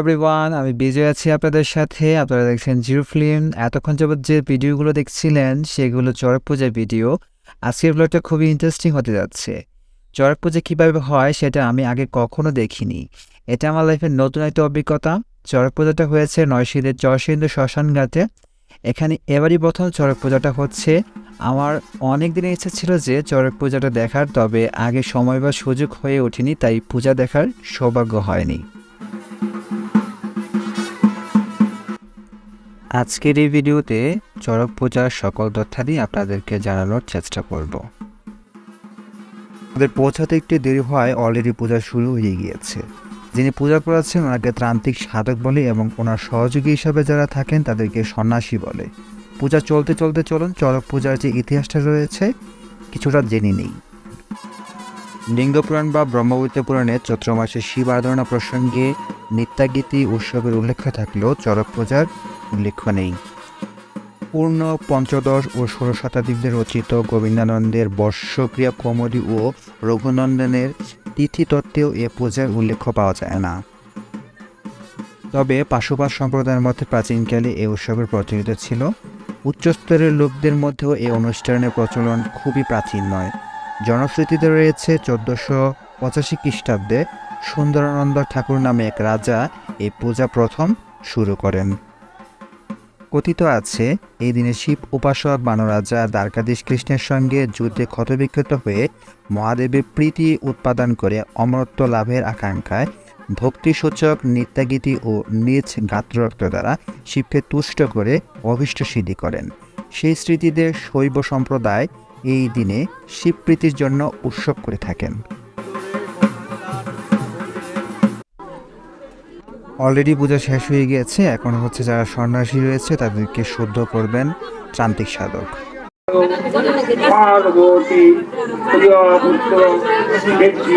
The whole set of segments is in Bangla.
এভরিওয়ান আমি বিজয় আছি আপনাদের সাথে। আপনারা দেখছেন জিরো ফিল্ম এতক্ষণ যাবত যে ভিডিওগুলো দেখছিলেন, সেগুলো চড়ক পূজার ভিডিও আজকের ব্লগটা খুবই ইন্টারেস্টিং হতে যাচ্ছে। চড়ক পূজা কীভাবে হয়, সেটা আমি আগে কখনো দেখিনি। এটা আমার লাইফের নতুন একটা অভিজ্ঞতা। চড়ক পূজাটা হয়েছে নয়শীদের চরসিন্দু শ্মশান ঘাটে এখানে এবারই প্রথম চড়ক পূজাটা হচ্ছে। আমার অনেক দিনের ইচ্ছা ছিল যে চড়ক পূজাটা দেখার, তবে আগে সময় বা সুযোগ হয়ে ওঠেনি, তাই পূজা দেখার সৌভাগ্য হয়নি। আজকের এই ভিডিওতে চড়ক পূজার সকল তথ্যাদি আপনাদেরকে জানানোর চেষ্টা করব। আমাদের পৌঁছাতে একটু দেরি হওয়ায় অলরেডি পূজা শুরু হয়ে গিয়েছে। যিনি পূজা করাচ্ছেন ওনাকে ত্রান্তিক সাধক বলে এবং ওনার সহযোগী হিসাবে যারা থাকেন, তাদেরকে সন্ন্যাসী বলে। পূজা চলতে চলতে চলুন, চড়ক পূজার যে ইতিহাসটা রয়েছে, কিছুটা জেনে নিই। লিঙ্গপুরাণ বা ব্রহ্মবৈত্য পুরাণে চৈত্র মাসে শিব আরাধনা প্রসঙ্গে নিত্যাগীতি উৎসবের উল্লেখ থাকলেও চড়ক পূজার উল্লেখ নেই। পূর্ণ পঞ্চদশ ও ষোড়শ শতাব্দীতে রচিত গোবিন্দানন্দের বর্ষক্রিয়া কৌমুদী ও রঘুনন্দনের তিথি তত্ত্বেও এ পূজার উল্লেখ পাওয়া যায় না। তবে পাশুপাত সম্প্রদায়ের মধ্যে প্রাচীনকালে এ উৎসবের প্রচলিত ছিল। উচ্চস্তরের লোকদের মধ্যেও এই অনুষ্ঠানের প্রচলন খুবই প্রাচীন নয়। জনশ্রুতিতে রয়েছে চোদ্দশো পঁচাশি খ্রিস্টাব্দে সুন্দরানন্দ ঠাকুর নামে এক রাজা এই পূজা প্রথম শুরু করেন। কথিত আছে, এই দিনে শিব উপাসক বানরাজা দ্বারকাধীশ কৃষ্ণের সঙ্গে যুদ্ধে ক্ষতবিক্ষত হয়ে মহাদেবের প্রীতি উৎপাদন করে অমরত্ব লাভের আকাঙ্ক্ষায় ভক্তিসূচক নিত্যাগীতি ও নিজ গাত্ররক্ত দ্বারা শিবকে তুষ্ট করে অভিষ্ট সিদ্ধি করেন। সেই স্মৃতিদের শৈব সম্প্রদায় এই দিনে শিবপ্রীতির জন্য উৎসব করে থাকেন। অলরেডি পূজা শেষ হয়ে গিয়েছে। এখন হচ্ছে যারা সন্ন্যাসী রয়েছে, তাদেরকে শুদ্ধ করবেন ত্রান্তিক সাধক। পার্বতী শ্রী শ্রী শ্রী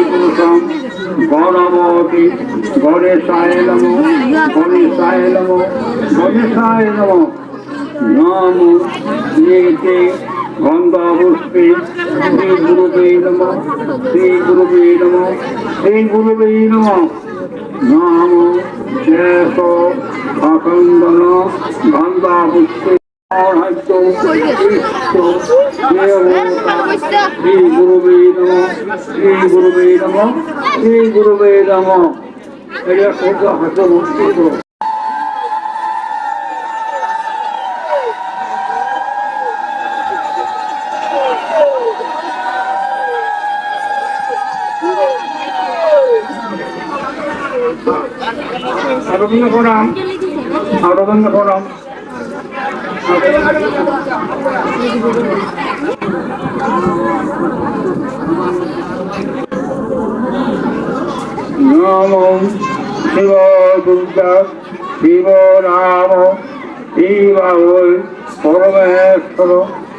নাম শেষ অখণ্ডন গন্ধাপুষ্পে অর্হাদ্য শ্রী গুরুবে নম শ্রী গুরুবে নম শ্রী গুরুবে নম এটা আরবিন্দ প্রণাম আরবিন্দ প্রণাম নম শিব দুর্গা শিব রাম শিব পরমেশ্বর।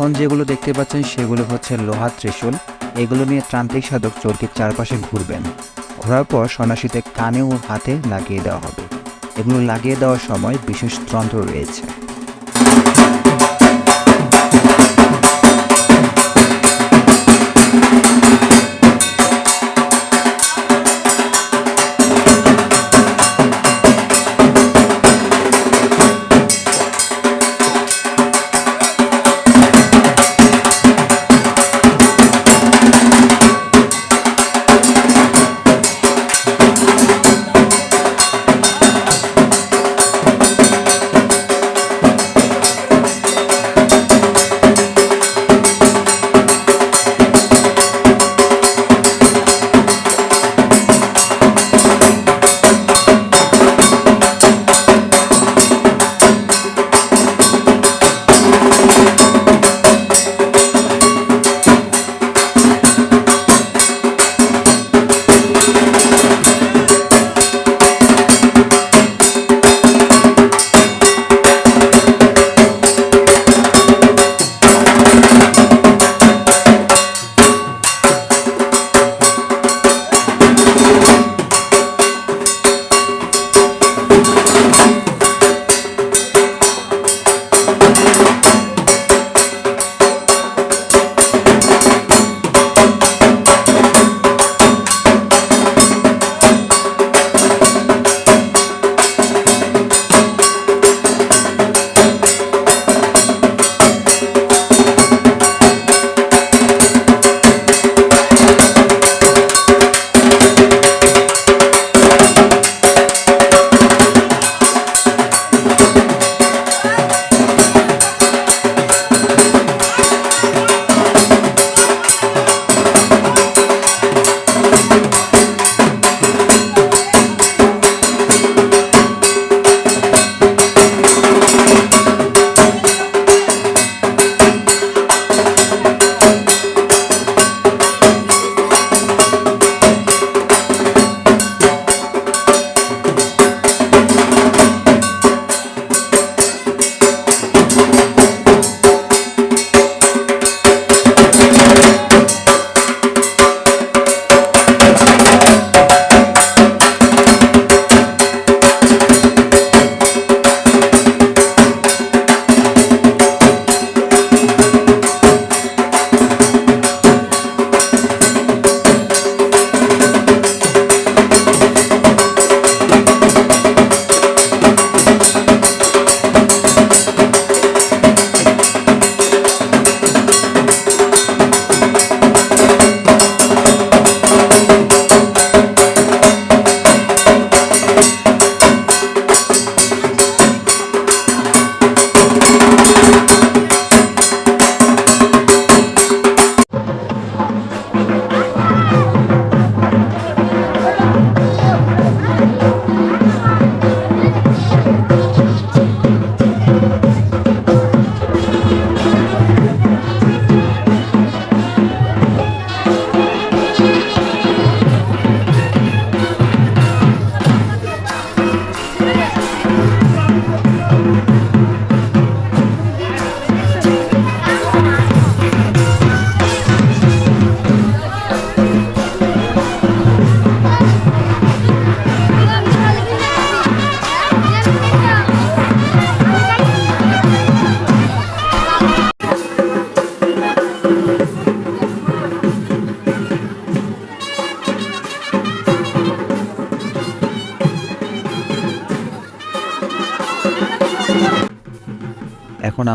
এখন যেগুলো দেখতে পাচ্ছেন সেগুলো হচ্ছে লোহার ত্রিশূল। এগুলো নিয়ে ত্রান্তিক সাধক চরকির চারপাশে ঘুরবেন। ঘোরার পর সন্ন্যাসীতে কানে ও হাতে লাগিয়ে দেওয়া হবে। এগুলো লাগিয়ে দেওয়ার সময় বিশেষ যন্ত্র রয়েছে।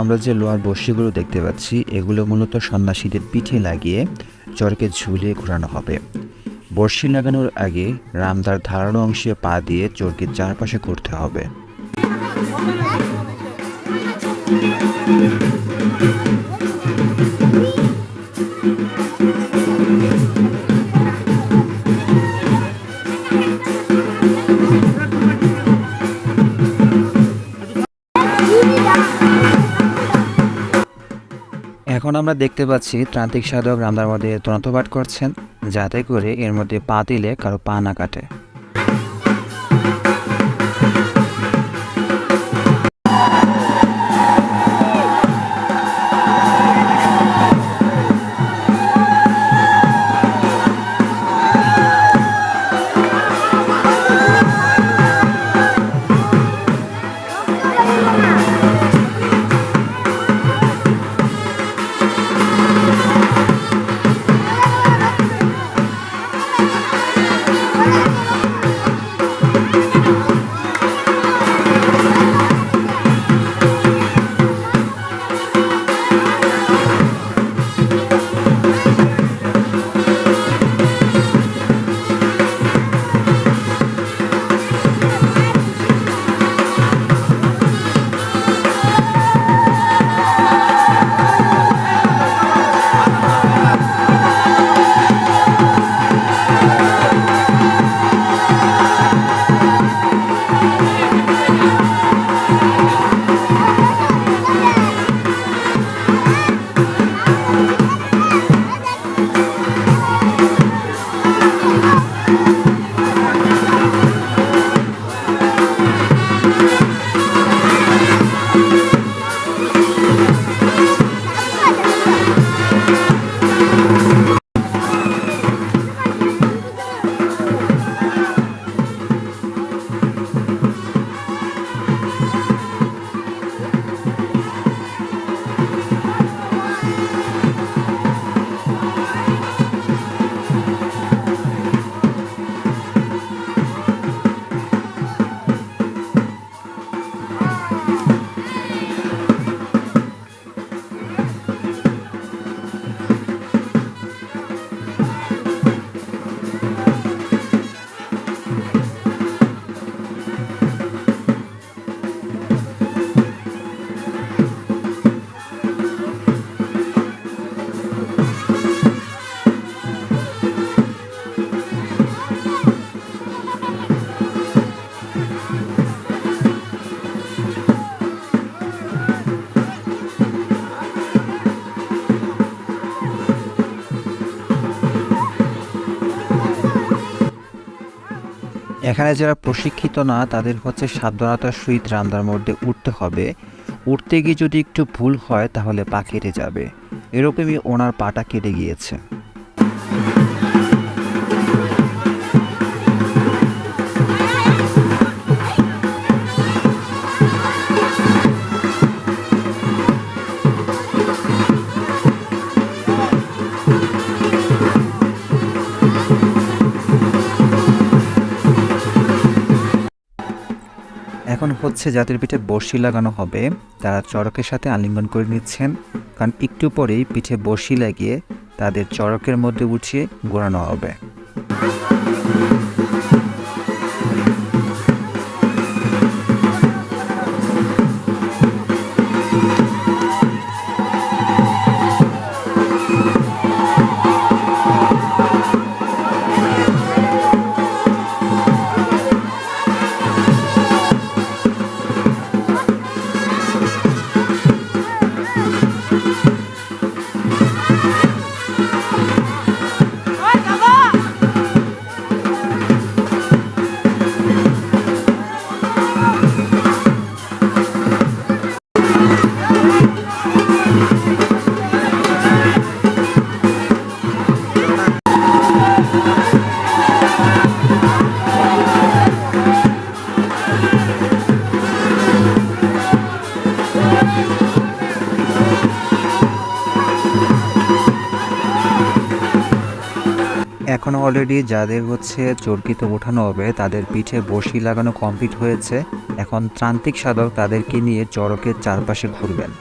আমরা যে লোহার বর্ষিগুলো দেখতে পাচ্ছি, এগুলো মূলত সন্ন্যাসীদের পিঠে লাগিয়ে চরকে ঝুলিয়ে ঘোরানো হবে। বর্ষি লাগানোর আগে রামদার ধারালো অংশে পা দিয়ে চরকে চারপাশে ঘুরতে হবে। এখন আমরা দেখতে পাচ্ছি ত্রান্তিক সাধক রামদার মধ্যে তনতপাঠ করছেন, যাতে করে এর মধ্যে পা দিলে কারও পা না কাটে। এখানে যারা প্রশিক্ষিত না, তাদের হচ্ছে সাবধানতার সহিত রান্নার মধ্যে উঠতে হবে। উঠতে গিয়ে যদি একটু ভুল হয়, তাহলে পা কেটে যাবে। এরকমই ওনার পাটা কেটে গিয়েছে। এখন হচ্ছে যাদের পিঠে বর্ষি লাগানো হবে। তারা চড়কের সাথে আলিঙ্গন করে নিচ্ছেন। কারণ একটু পরেই পিঠে বর্ষি লাগিয়ে তাদের চড়কের মধ্যে উঠিয়ে ঘোরানো হবে। অলরেডি যাদের হচ্ছে চরকিতে ওঠানো হবে, তাদের পিঠে বসি লাগানো কমপ্লিট হয়েছে। এখন ত্রান্তিক সাধক তাদেরকে নিয়ে চড়কের চারপাশে ঘুরবেন।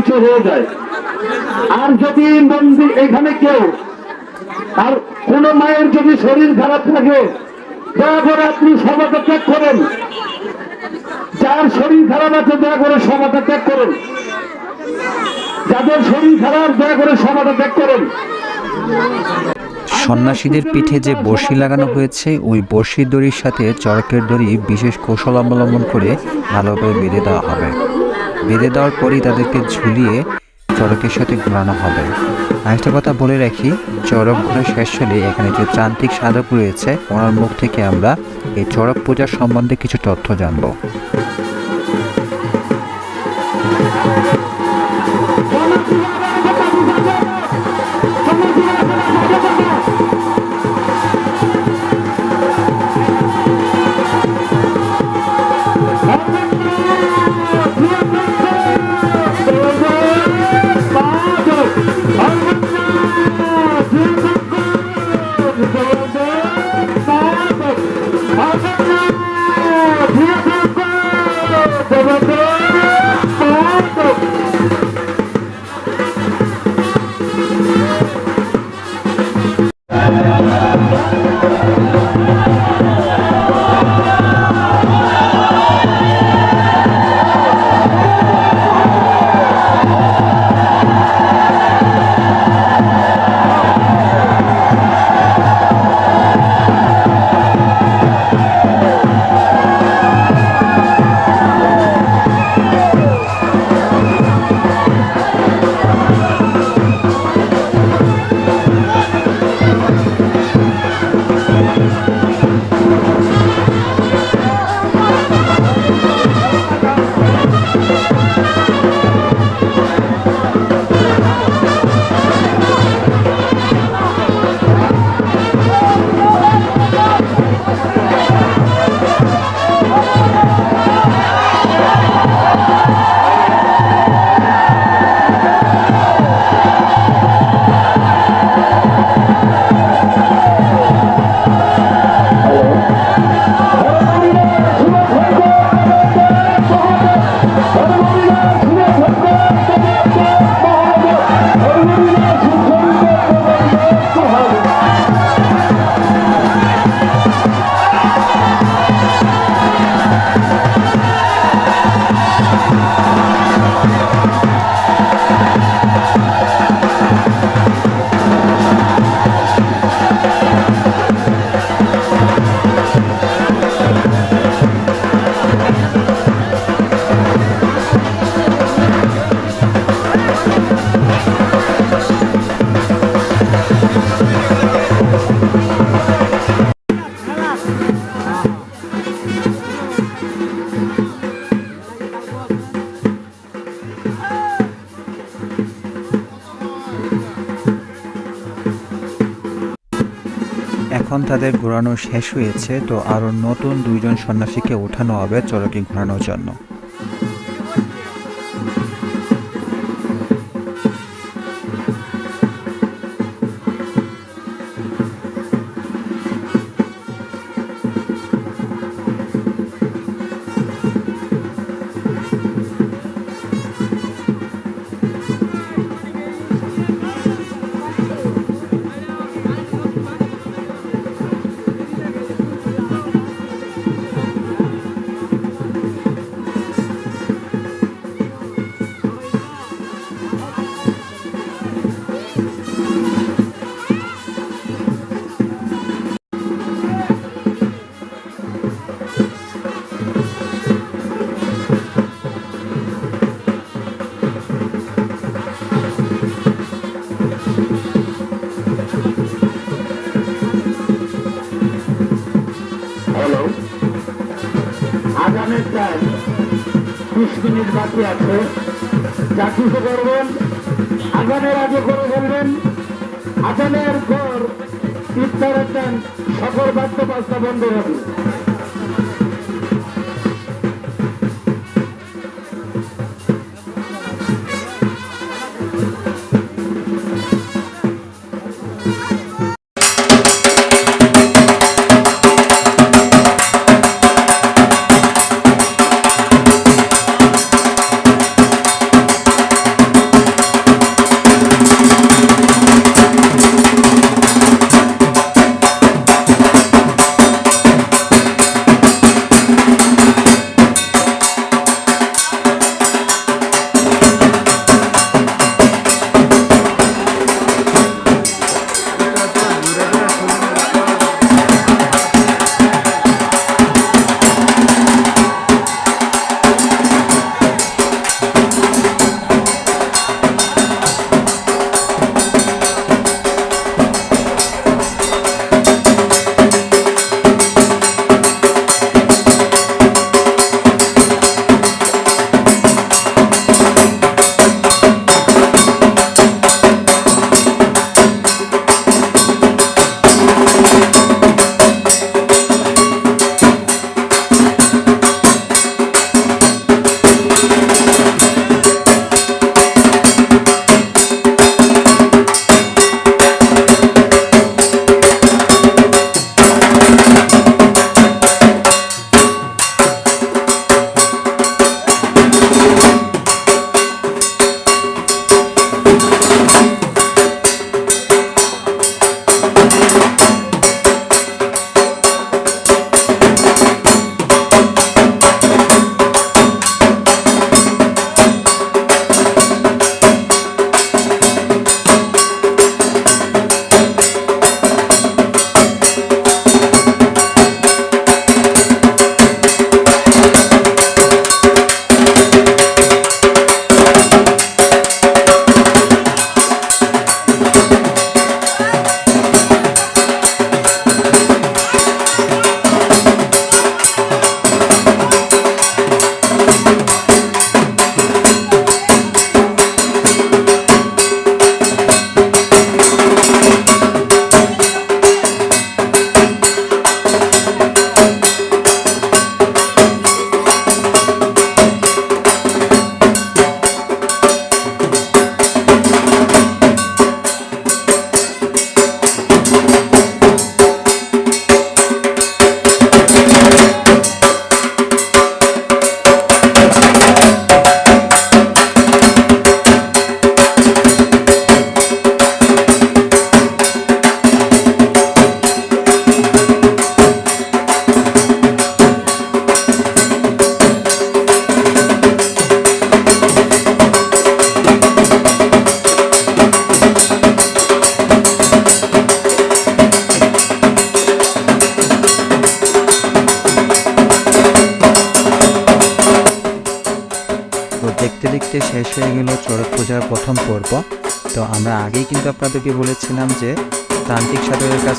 কিছু হয়ে যায়। আর যদি মন্দির এখানে কেউ, আর কোন মায়ের যদি শরীর খারাপ থাকে দয়া করে আপনি সভাটা ত্যাগ করেন। যার শরীর খারাপ আছে দয়া করে সভাটা ত্যাগ করুন। যাদের শরীর খারাপ দয়া করে সভাটা ত্যাগ করুন। সন্ন্যাসীদের পিঠে যে বড়শি লাগানো হয়েছে, ওই বড়শির দড়ির সাথে চরকের দড়ি বিশেষ কৌশল অবলম্বন করে ভালোভাবে বেঁধে দেওয়া হবে। বেঁধে দেওয়ার পরই তাদেরকে ঝুলিয়ে চড়কের সাথে ঘোরানো হবে। আরেকটা কথা বলে রাখি চড়ক ঘোরা শেষ হলে এখানে যে তান্ত্রিক সাধক রয়েছে, ওনার মুখ থেকে আমরা এই চড়ক পূজার সম্বন্ধে কিছু তথ্য জানব। তাদের ঘোরানো শেষ হয়েছে তো আরও নতুন দুইজন সন্ন্যাসীকে ওঠানো হবে চরকে ঘোরানোর জন্য। প্রায় বিশ মিনিট বাকি আছে যা কিছু করবেন আগানের আগে করে বলবেন আগানের পর ইফতারের দেন সকল বাদ্য বাস্তা বন্ধ হবে।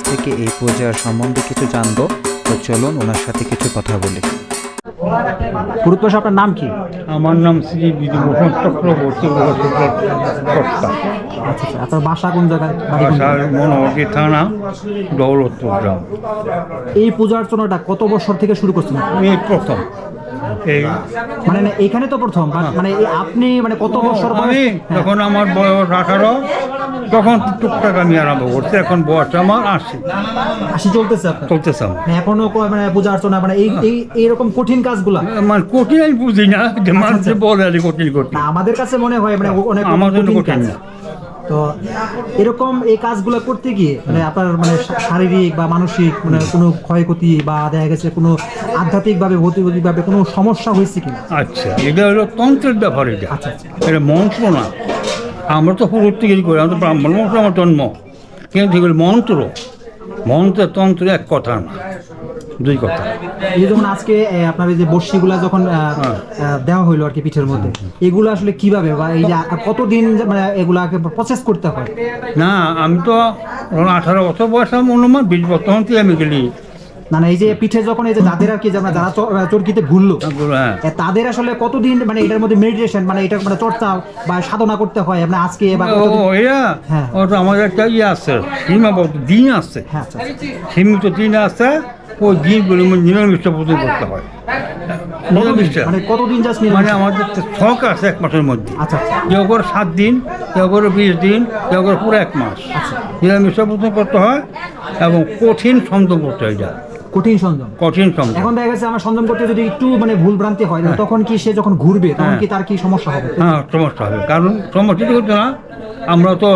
থেকে এই পূজার সম্বন্ধে কিছু জানব। তো চলুন ওনার সাথে কিছু কথা বলি। আপনার নাম কি? আমার নাম শ্রী বিধুভূষণ চক্রবর্তী আচ্ছা আচ্ছা আপনার বাসা কোন জায়গায়? মনোহরী থানা দৌলতপুর গ্রাম। এই পূজা অর্চনাটা কত বছর থেকে শুরু করছেন? প্রথম। এই মানে না, এখানে তো প্রথম but মানে আপনি মানে কত বছর আমি হ্যাঁ, যখন আমার বয়স আঠারো তখন টুকটাক আমি আরম্ভ করছি এখন বয়স আমার আশি আশি চলতেছে আপনার চলতেছে আমার। মানে এখনও ক- মানে পূজা অর্চনা মানে এই এই এইরকম কঠিন কাজগুলা মানে কঠিন আমি বুঝি না যে মানুষ বলে আর কঠিন কঠিন না আমাদের কাছে মনে হয় মানে অনেক আমার জন্য কঠিন কঠিন কাজ। না। তো এরকম এই কাজগুলো করতে গিয়ে মানে আপনার মানে শা- শারীরিক বা মানসিক মানে কোনো ক্ষয়ক্ষতি বা দেখা গেছে কোনো আধ্যাত্মিকভাবে ভৌতিকভাবে কোনো সমস্যা হয়েছে কিনা আচ্ছা এটা হলো তন্ত্রের ব্যাপার এটা আচ্ছা, আচ্ছা। এটা মন্ত্র না আমরা তো পুরো থেকে করি? আমরা তো ব্রাহ্মণ মন্ত্র আমার জন্ম। কিন্তু এগুলো মন্ত্র। মন্ত্র তন্ত্র এক কথা না দুই কথা। এই যেমন আজকে আপনার এই যে বর্ষিগুলা যখন হ্যাঁ। দেওয়া হইল আর কি পিঠের মধ্যে এগুলো আসলে কীভাবে বা এই যে কতদিন মানে এগুলাকে প্রসেস করতে হয়? না আমি তো আঠারো বছর বয়স আমি অনুমান বিশ বছর থেকে আমি গেলি। না না এই যে পিঠে যখন এই যে যাদের আর কি যারা যারা চরকিতে হ্যাঁ। তাদের আসলে কতদিন মানে এটার মধ্যে মেডিটেশন মানে এটা মানে চর্চা বা সাধনা করতে হয় মানে আজকে বা হ্যাঁ। ওটা আমাদের একটা ইয়ে আছে সীমাবদ্ধ দিন আছে। হ্যাঁ আচ্ছা আচ্ছা। সীমিত দিন আছে ওই দিনগুলো নিরামিষটা পুজো করতে হয়? নিরামিষটা মানে কতদিন যাস মানে আমাদের আছে এক মাসের মধ্যে। আচ্ছা আচ্ছা। কেউ করে সাত দিন কেউ করে বিশ দিন কেউ করে পুরো এক মাস। নিরামিষটা করতে হয় এবং কঠিন সংযম করতে হয় কঠিন সংযম কঠিন সংযম এখন দেখা গেছে আমার সংযম করতে যদি একটু মানে ভুল ভ্রান্তি হয়। তখন কি সে যখন ঘুরবে তখন হ্যাঁ। কি তার কি সমস্যা হবে? হ্যাঁ সমস্যা হবে। কারণ সমস্যা তো হচ্ছে না আমরা তো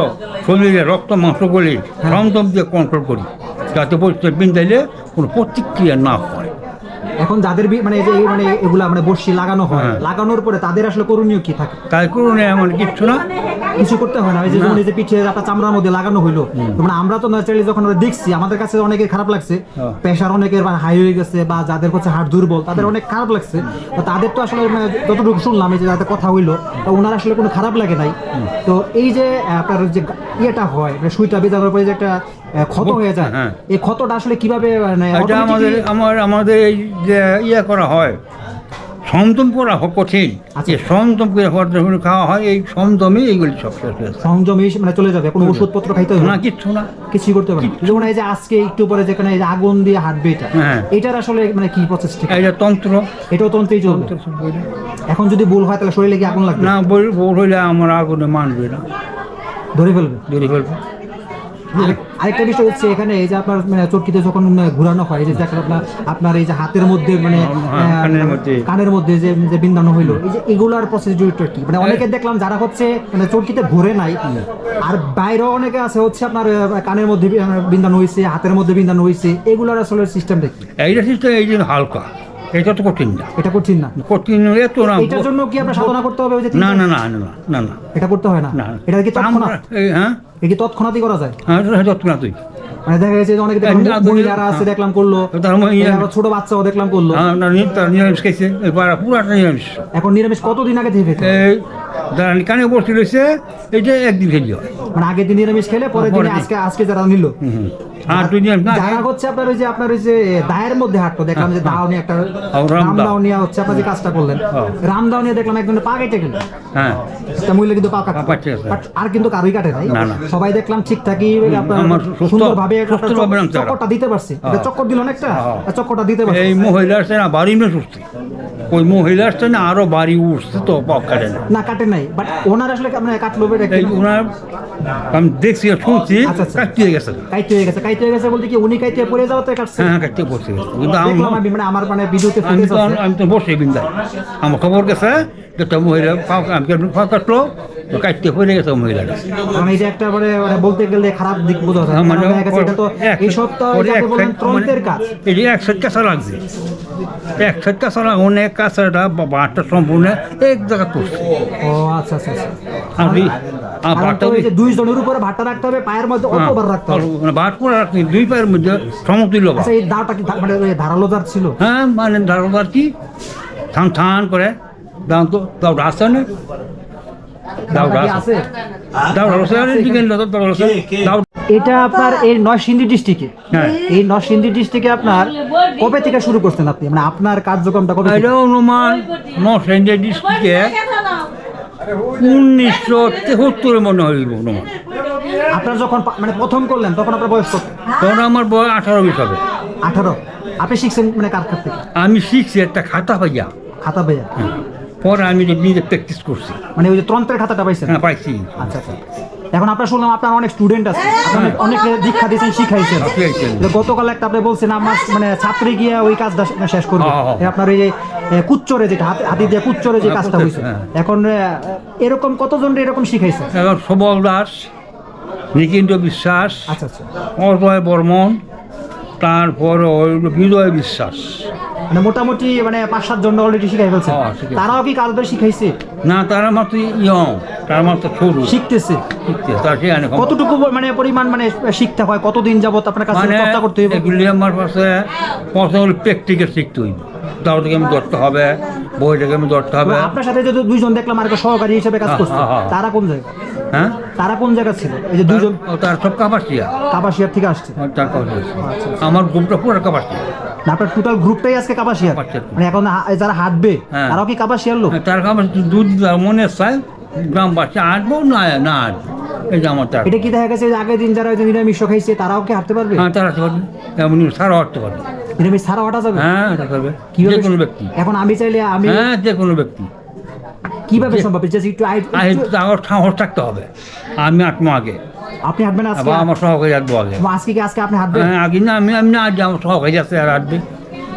শরীরে রক্ত মাংস করি সংযম দিয়ে কন্ট্রোল করি। যাতে পরিস্থিতি বিন্দাইলে কোনো প্রতিক্রিয়া না হয়। এখন যাদের মানে এই যে মানে এগুলা মানে বর্ষি লাগানো হয় হ্যাঁ। লাগানোর পরে তাদের আসলে করণীয় কি থাকে? তাই করুন এমন কিচ্ছু না। কিছু করতে হয় না। এই যে যেমন এই যে পিঠে আপনার চামড়ার মধ্যে লাগানো হইল মানে আমরা তো ন্যাচারালি যখন আমরা দেখছি আমাদের কাছে অনেকের খারাপ লাগছে। হ্যাঁ। প্রেশার অনেকের হাই হয়ে গেছে বা যাদের হচ্ছে হার্ট দুর্বল তাদের অনেক খারাপ লাগছে। তো তাদের তো আসলে মানে যতটুকু শুনলাম এই যে যাদের কথা হইল তো ওনার আসলে কোনো খারাপ লাগে নাই। তো এই যে আপনার যে ইয়েটা হয় মানে সুইটা বেজানোর পরে যে একটা ক্ষত হয়ে যায়। হ্যাঁ। এই ক্ষতটা আসলে কীভাবে মানে এটা আমাদের আমার আমাদের এই যে ইয়ে করা হয় সমদম করা কঠিন। আচ্ছা। সমদম করে হওয়ার জন্য খাওয়া হয় এই সমদমে এইগুলি সব। সংযম মানে চলে যাবে কোনো ওষুধপত্র খাইতে হবে না? কিচ্ছু না। কিছুই করতে পারে না। যেমন এই যে আজকে একটু পরে যেখানে এই আগুন দিয়ে হাঁটবে এটা হ্যাঁ। এটার আসলে মানে কি প্রসেস ঠিক? এটা তন্ত্র। এটাও তন্ত্রেই চলবে। এখন যদি ভুল হয় তাহলে শরীরে কি আগুন লাগবে? না বই হইলে আমার আগুনে মানবে না। ধরে ফেলবে? ধরে ফেলবে। আরেকটা বিষয় হচ্ছে এখানে এই যে আপনার মানে চরকিতে যখন ঘোরানো হয় এই যে দেখেন আপনার আপনার এই যে হাতের মধ্যে মানে হ্যাঁ, কানের মধ্যে। যে যে বিন্দানো হইল এই যে এগুলার প্রসিডিউরটা কি? মানে অনেকে দেখলাম যারা হচ্ছে মানে চরকিতে ঘুরে নাই আর বাইরেও অনেকে আছে হচ্ছে আপনার কানের মধ্যে বিন্দানো হয়েছে হাতের মধ্যে বিন্দানো হয়েছে এগুলার আসলে সিস্টেমটা কি? এইটা সিস্টেম এই যে হালকা। এটা তো কঠিন না। এটা কঠিন না। কঠিন এত না এটার জন্য কি আপনার সাধনা করতে হবে ওই যে না না না না না না এটা করতে হয় না। এটা কি তৎক্ষণাৎ? আমরা এই হ্যাঁ? এটা কি তৎক্ষণাৎই করা যায়? হ্যাঁ এটা না মানে দেখা গেছে যে অনেকে দেখলাম এই মহিলারা আছে দেখলাম করল। ছোট বাচ্চাও দেখলাম করল। হ্যাঁ নিরামিষ খাইছে। পুরাটা নিরামিষ। এখন নিরামিষ কতদিন আগে থেকে যারা কানে বসে রয়েছে এইটা একদিন খেলি মানে আগের দিন নিরামিষ খেলে পরের পরের দিন। আজকে আজকে যারা নিল। হুম, হুম। আর তুই নিরামিষ না যারা হচ্ছে আপনার ওই যে আপনার ওই যে দায়ের মধ্যে হাঁটতো দেখলাম যে দাও নিয়ে একটা রামদাও। রামদাও নিয়ে হচ্ছে আপনার যে কাজটা করলেন হ্যাঁ। রামদাও নিয়ে দেখলাম একজনের পা কেটে গেল হ্যাঁ তা মহিলা কিন্তু পা কাটতো পা কাটছে, স্যার। But আর কিন্তু কারোই কাটে নাই না, না। সবাই দেখলাম ঠিকঠাকই আপনার আমার সুস্থ- সুন্দরভাবে একটা সুস্থভাবে নামছে ওরা। চক্করটা দিতে পারছে এটা হ্যাঁ। চক্কর দিল না একটা হ্যাঁ। চক্করটা দিতে পারছে এই মহিলা আসছে না বাড়ি সুস্থ ওই মহিলা আসছে না আরও বাড়ি উঠছে তো কাটে না না কাটে নাই বাট ওনার আসলে মানে কাটলো ওনার আমি দেখছি শুনছি আচ্ছা, আচ্ছা। কাটতে গেছে। কাইতে হয়ে গেছে কাইতে হয়ে গেছে বলতে কি উনি কাইতে পড়ে যাওয়াতে কাটছে হ্যাঁ কাটতে বসে গেছে কিন্তু আমার আমি মানে আমার মানে ভিডিওতে আমি ফুটেজ তো আছে। আমি তো বসে বিন্দাই আমার খবর গেছে যে একটা মহিলা পাও আমি পা কাটলো তো কাটতে পড়ে গেছে মহিলাটা। মানে এটা একটা মানে মানে বলতে গেলে খারাপ দিক বোঝা যায়। মানে কারণ দেখা গেছে এটা তো এক- এই সপ্তাহ এক বলেন ত্রন্তের কাজ। এই যে এক সাইড কাঁচা লাগছে এক সাইড কাঁচা অনেক কাঁচাটা বাঁটটা সম্পূর্ণ এক জায়গা করছে ও আচ্ছা আচ্ছা আচ্ছা। আর তো দুই জনের উপরে রাখতে হবে পায়ের মধ্যে হ্যাঁ, অল্পবার রাখতে হবে। বাট করে রাখনি দুই পায়ের মধ্যে সমতুল্য। আচ্ছা এই দাঁড়টা কি মানে ধারালো দাঁড় ছিল? হ্যাঁ মানে দারোগার কি? থান থান করে। দাও তো দাও রাস্তা নেই দাও রাস্তা আছে? দাও রাস্তা দিকে দাও রাস্তা দাও। এটা আপনার এই নরসিংদী ডিস্ট্রিক্টে। হ্যাঁ। এই নরসিংদী ডিস্ট্রিক্টে আপনার কবে থেকে শুরু করছেন আপনি? মানে আপনার কার্যক্রমটা কবে থেকে? এটা অনুমান নরসিংদী ডিস্ট্রিক্টে উনিশশো তেহত্তরে মনে হয় অনুমান আপনার যখন মানে প্রথম করলেন তখন আপনার বয়স কত? তখন আমার বয়স আঠারো বিশ হবে আঠারো। আপনি শিখছেন মানে কার কাছ থেকে? আমি শিখছি একটা খাতা ভাইয়া খাতা ভাইয়া পরে আমি নিজে প্র্যাকটিস করছি। মানে ওই যে তন্ত্রের খাতাটা পাইছেন? হ্যাঁ পাইছি। আচ্ছা আচ্ছা। এখন আপনার শুনলাম আপনার অনেক স্টুডেন্ট আছে। আপনি অনেক দীক্ষা দিয়েছেন শিখাইছেন। শিখাইছেন। গতকাল একটা আপনি বলছেন আমার মানে ছাত্রী গিয়ে ওই কাজটা শেষ করবে। হ্যাঁ, হ্যাঁ। এই আপনার ওই যে কুচ্চরে যেটা হাতে হাতি দিয়ে কুচ্চরে যে হ্যাঁ, কাজটা হয়েছে হ্যাঁ। এখন এরকম কতজন এরকম শিখাইছে এখন সবল দাস নিকিন্দ বিশ্বাস আচ্ছা আচ্ছা। অজয় বর্মন তারপর বিজয় বিশ্বাস। মানে মোটামুটি মানে পাঁচ সাত জন অলরেডি শিখাই ফেলছে। হ্যাঁ, তারাও কি কাজ ধরে শিখাইছে? না তারা মাত্র ইয়ং তারা মাত্র সরু। শিখতেছে। কতটুকু মানে পরিমাণ মানে শিখতে হয়? কতদিন যাবত আপনার কাছে মানে চর্চা করতে হবে এগুলি আমার পাশে প্রথম প্র্যাকটিক্যাল শিখতে হইব। দাও থেকে আমি ধরতে হবে বই থেকে আমি ধরতে হবে। আপনার সাথে যদি দুইজন দেখলাম আর সহকারী হিসেবে কাজ হ্যাঁ, করছে হ্যাঁ, হ্যাঁ। তারা কোন জায়গায়? হ্যাঁ? তারা কোন জায়গা ছিল? এই যে দুজন তার সব কাপাসিয়া কাপাসিয়ার থেকে আসছে। আমার গ্রুপটা পুরো কাপাসিয়া না আপনার টোটাল গ্রুপটাই আজকে কাপাসিয়ার। মানে এখন যারা হাঁটবে হ্যাঁ। তারাও কি কাপাসিয়ার লোক? তার কাপাস দুধ মনে চায় গ্রামবাসী হাঁটবো না না আসব এই যে আমার এটা কি দেখা গেছে আগের দিন যারা নিরামিষ খাইছে তারাও কি হাঁটতে পারবে? হ্যাঁ তারা পারবে। এমনি সারা হাঁটতে পারবে। নিরামিষ সারা হাঁটা যাবে? হ্যাঁ এটা করবে কি যে কোনো ব্যক্তি। এখন আমি চাইলে আমি হ্যাঁ যে কোনো ব্যক্তি। কীভাবে সম্ভব? জাস্ট একটু আমার সাহস থাকতে হবে। আমি আটমো আগে। আপনি হাঁটবেন আজকে? আমার সহকারী আগে। আজকে কি আজকে আপনি হাঁটবেন? হ্যাঁ আগে না আমি আমি না আজ আমার সহকারী আছে আর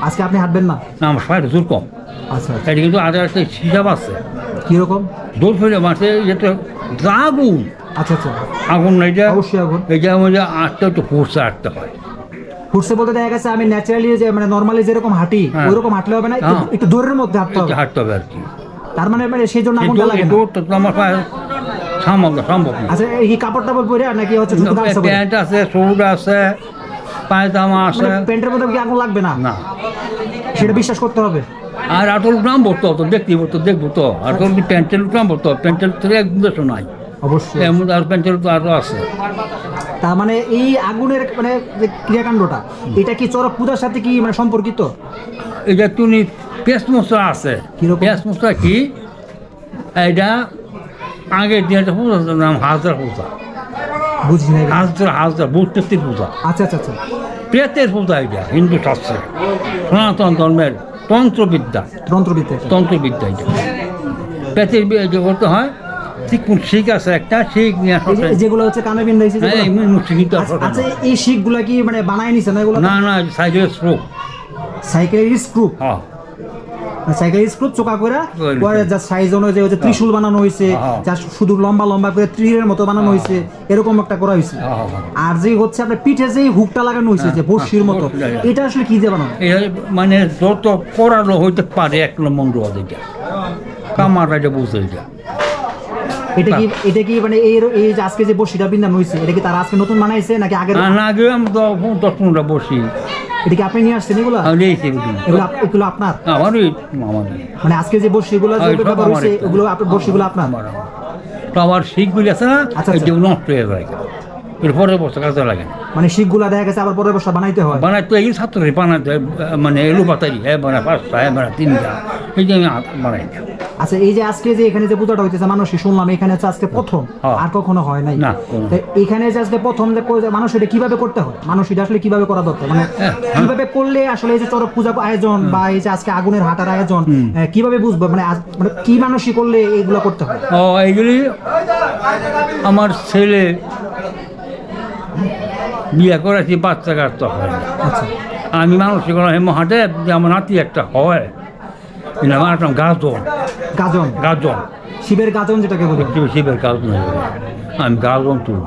আজকে আপনি হাঁটবেন না? না আমার সবাই জোর কম। আচ্ছা। এটা কিন্তু আদার একটা হিসাব আছে। কীরকম? ফেলে আগুন। আচ্ছা আচ্ছা। আগুন না এটা অবশ্যই আগুন। আমাদের আটটা একটু ফোর্সে আটতে হয়। ফুটছে বলতে দেখা গেছে আমি ন্যাচারালি যে মানে নর্মালি যেরকম হাঁটি হ্যাঁ। ওইরকম হাঁটলে হবে না একটু- হ্যাঁ। দূরের মধ্যে হাঁটতে হবে। হাঁটতে হবে আর কি। তার মানে মানে সেই জন্য আগুনটা লাগে না? আমার সম্ভব না সম্ভব না। আচ্ছা এই কাপড় টাপড় পরে আর নাকি হচ্ছে শুধু গামছা পরে? প্যান্ট আছে শুট আছে পায়জামা আছে। মানে প্যান্টের মধ্যে কি আগুন লাগবে না? না। সেটা বিশ্বাস করতে হবে। আর আটল গ্রাম বলতো তো দেখতে বলতো দেখব তো। আটল কি প্যান্টেল গ্রাম বলতো প্যান্টেল থেকে একদম দেশ নাই। অবশ্যই। মধ্যে আর প্যান্টেল তো আরও আছে। তার মানে এই আগুনের মানে ক্রিয়াকাণ্ডটা এটা কি চরক পূজার সাথে কি মানে সম্পর্কিত? যে তুমি পেস্ট মশলা আছে? পেস্ট মশলা কি? এটা আগের দিন একটা পূজা নাম হাজরা পূজা। বুঝি নাই। হাজরা হাজরা বুদ্ধের পূজা। আচ্ছা আচ্ছা আচ্ছা। প্রেতের পূজা এটা হিন্দু শাস্ত্রে। সনাতন ধর্মের তন্ত্রবিদ্যা। তন্ত্রবিদ্যা তন্ত্রবিদ্যা এটা। প্রেতের যে করতে হয় ঠিক শিখ আছে একটা শিখ যেগুলো হচ্ছে কানে বিন্দাইছে হ্যাঁ আচ্ছা আচ্ছা, এই শিখগুলা কি মানে বানায় নিছে না এগুলো? না না সাইকেলের হ্যাঁ। সাইকেলের চোকা করে পরে যা সাইজ অনুযায়ী ওই যে ত্রিশূল বানানো হয়েছে হ্যাঁ। যা শুধু লম্বা লম্বা করে ত্রিরের মতো বানানো হয়েছে এরকম একটা করা হয়েছে। হ্যাঁ, হ্যাঁ। আর যে হচ্ছে আপনার পিঠে যে হুকটা লাগানো হয়েছে যে বর্ষির মতো এটা আসলে কি দিয়ে বানানো? মানে যত করানো হইতে পারে এক নম্বর এটা। কামার এটা বুঝতে এটা। এটা কি এটা কি মানে এই এই যে আজকে যে বর্ষিটা বিন্দান হয়েছে এটা কি তারা আজকে নতুন বানাইছে নাকি আগে না আগে আমি দশ পনেরোটা বসি এটা কি আপনি নিয়ে আসছেন এগুলা আমি নিয়েছি এগুলো। এগুলো আপ- এগুলো আপনার আমারই মানে আজকে যে বর্ষিগুলো ওগুলো আপনার বর্ষিগুলো আপনার আমার আমার। তো আমার শিখগুলি আছে না আচ্ছা, আচ্ছা। নষ্ট হয়ে যায় এর পরে বছর কাজে লাগে। না মানে শিখগুলা দেখা গেছে আবার পরের বর্ষ বানাইতে হয়? বানায় তো এই ছাত্রী বানাতে মানে এলু বাতারি হ্যাঁ বানায় পাঁচটা হ্যাঁ বানায় তিনটা এই যে আমি বানাই। আচ্ছা এই যে আজকে যে এখানে যে পূজাটা হইতেছে মানুষ শুনলাম এখানে হচ্ছে আজকে প্রথম হ্যাঁ। আর কখনো হয় নাই। না, এখানে যে আজকে প্রথম যে মানুষ এটা কীভাবে করতে হয়? মানুষ এটা আসলে কীভাবে করা দরকার? মানে হ্যাঁ, কীভাবে করলে আসলে এই যে চরক পূজা আয়োজন বা এই যে আজকে আগুনের হাটার আয়োজন কীভাবে বুঝব? মানে মানে কি মানুষই করলে এগুলো করতে হয়? ও এইগুলি আমার ছেলে বিয়ে করেছি বাচ্চা কাচ্চা হয়। না। আচ্ছা। আমি মানসিক হেমহাটে যে আমার নাতি একটা হয়। আমার নাম গাজন। গাজন? গাজন। শিবের গাজন যেটাকে বলি। শিবের গাজন আমি গাজন তুলব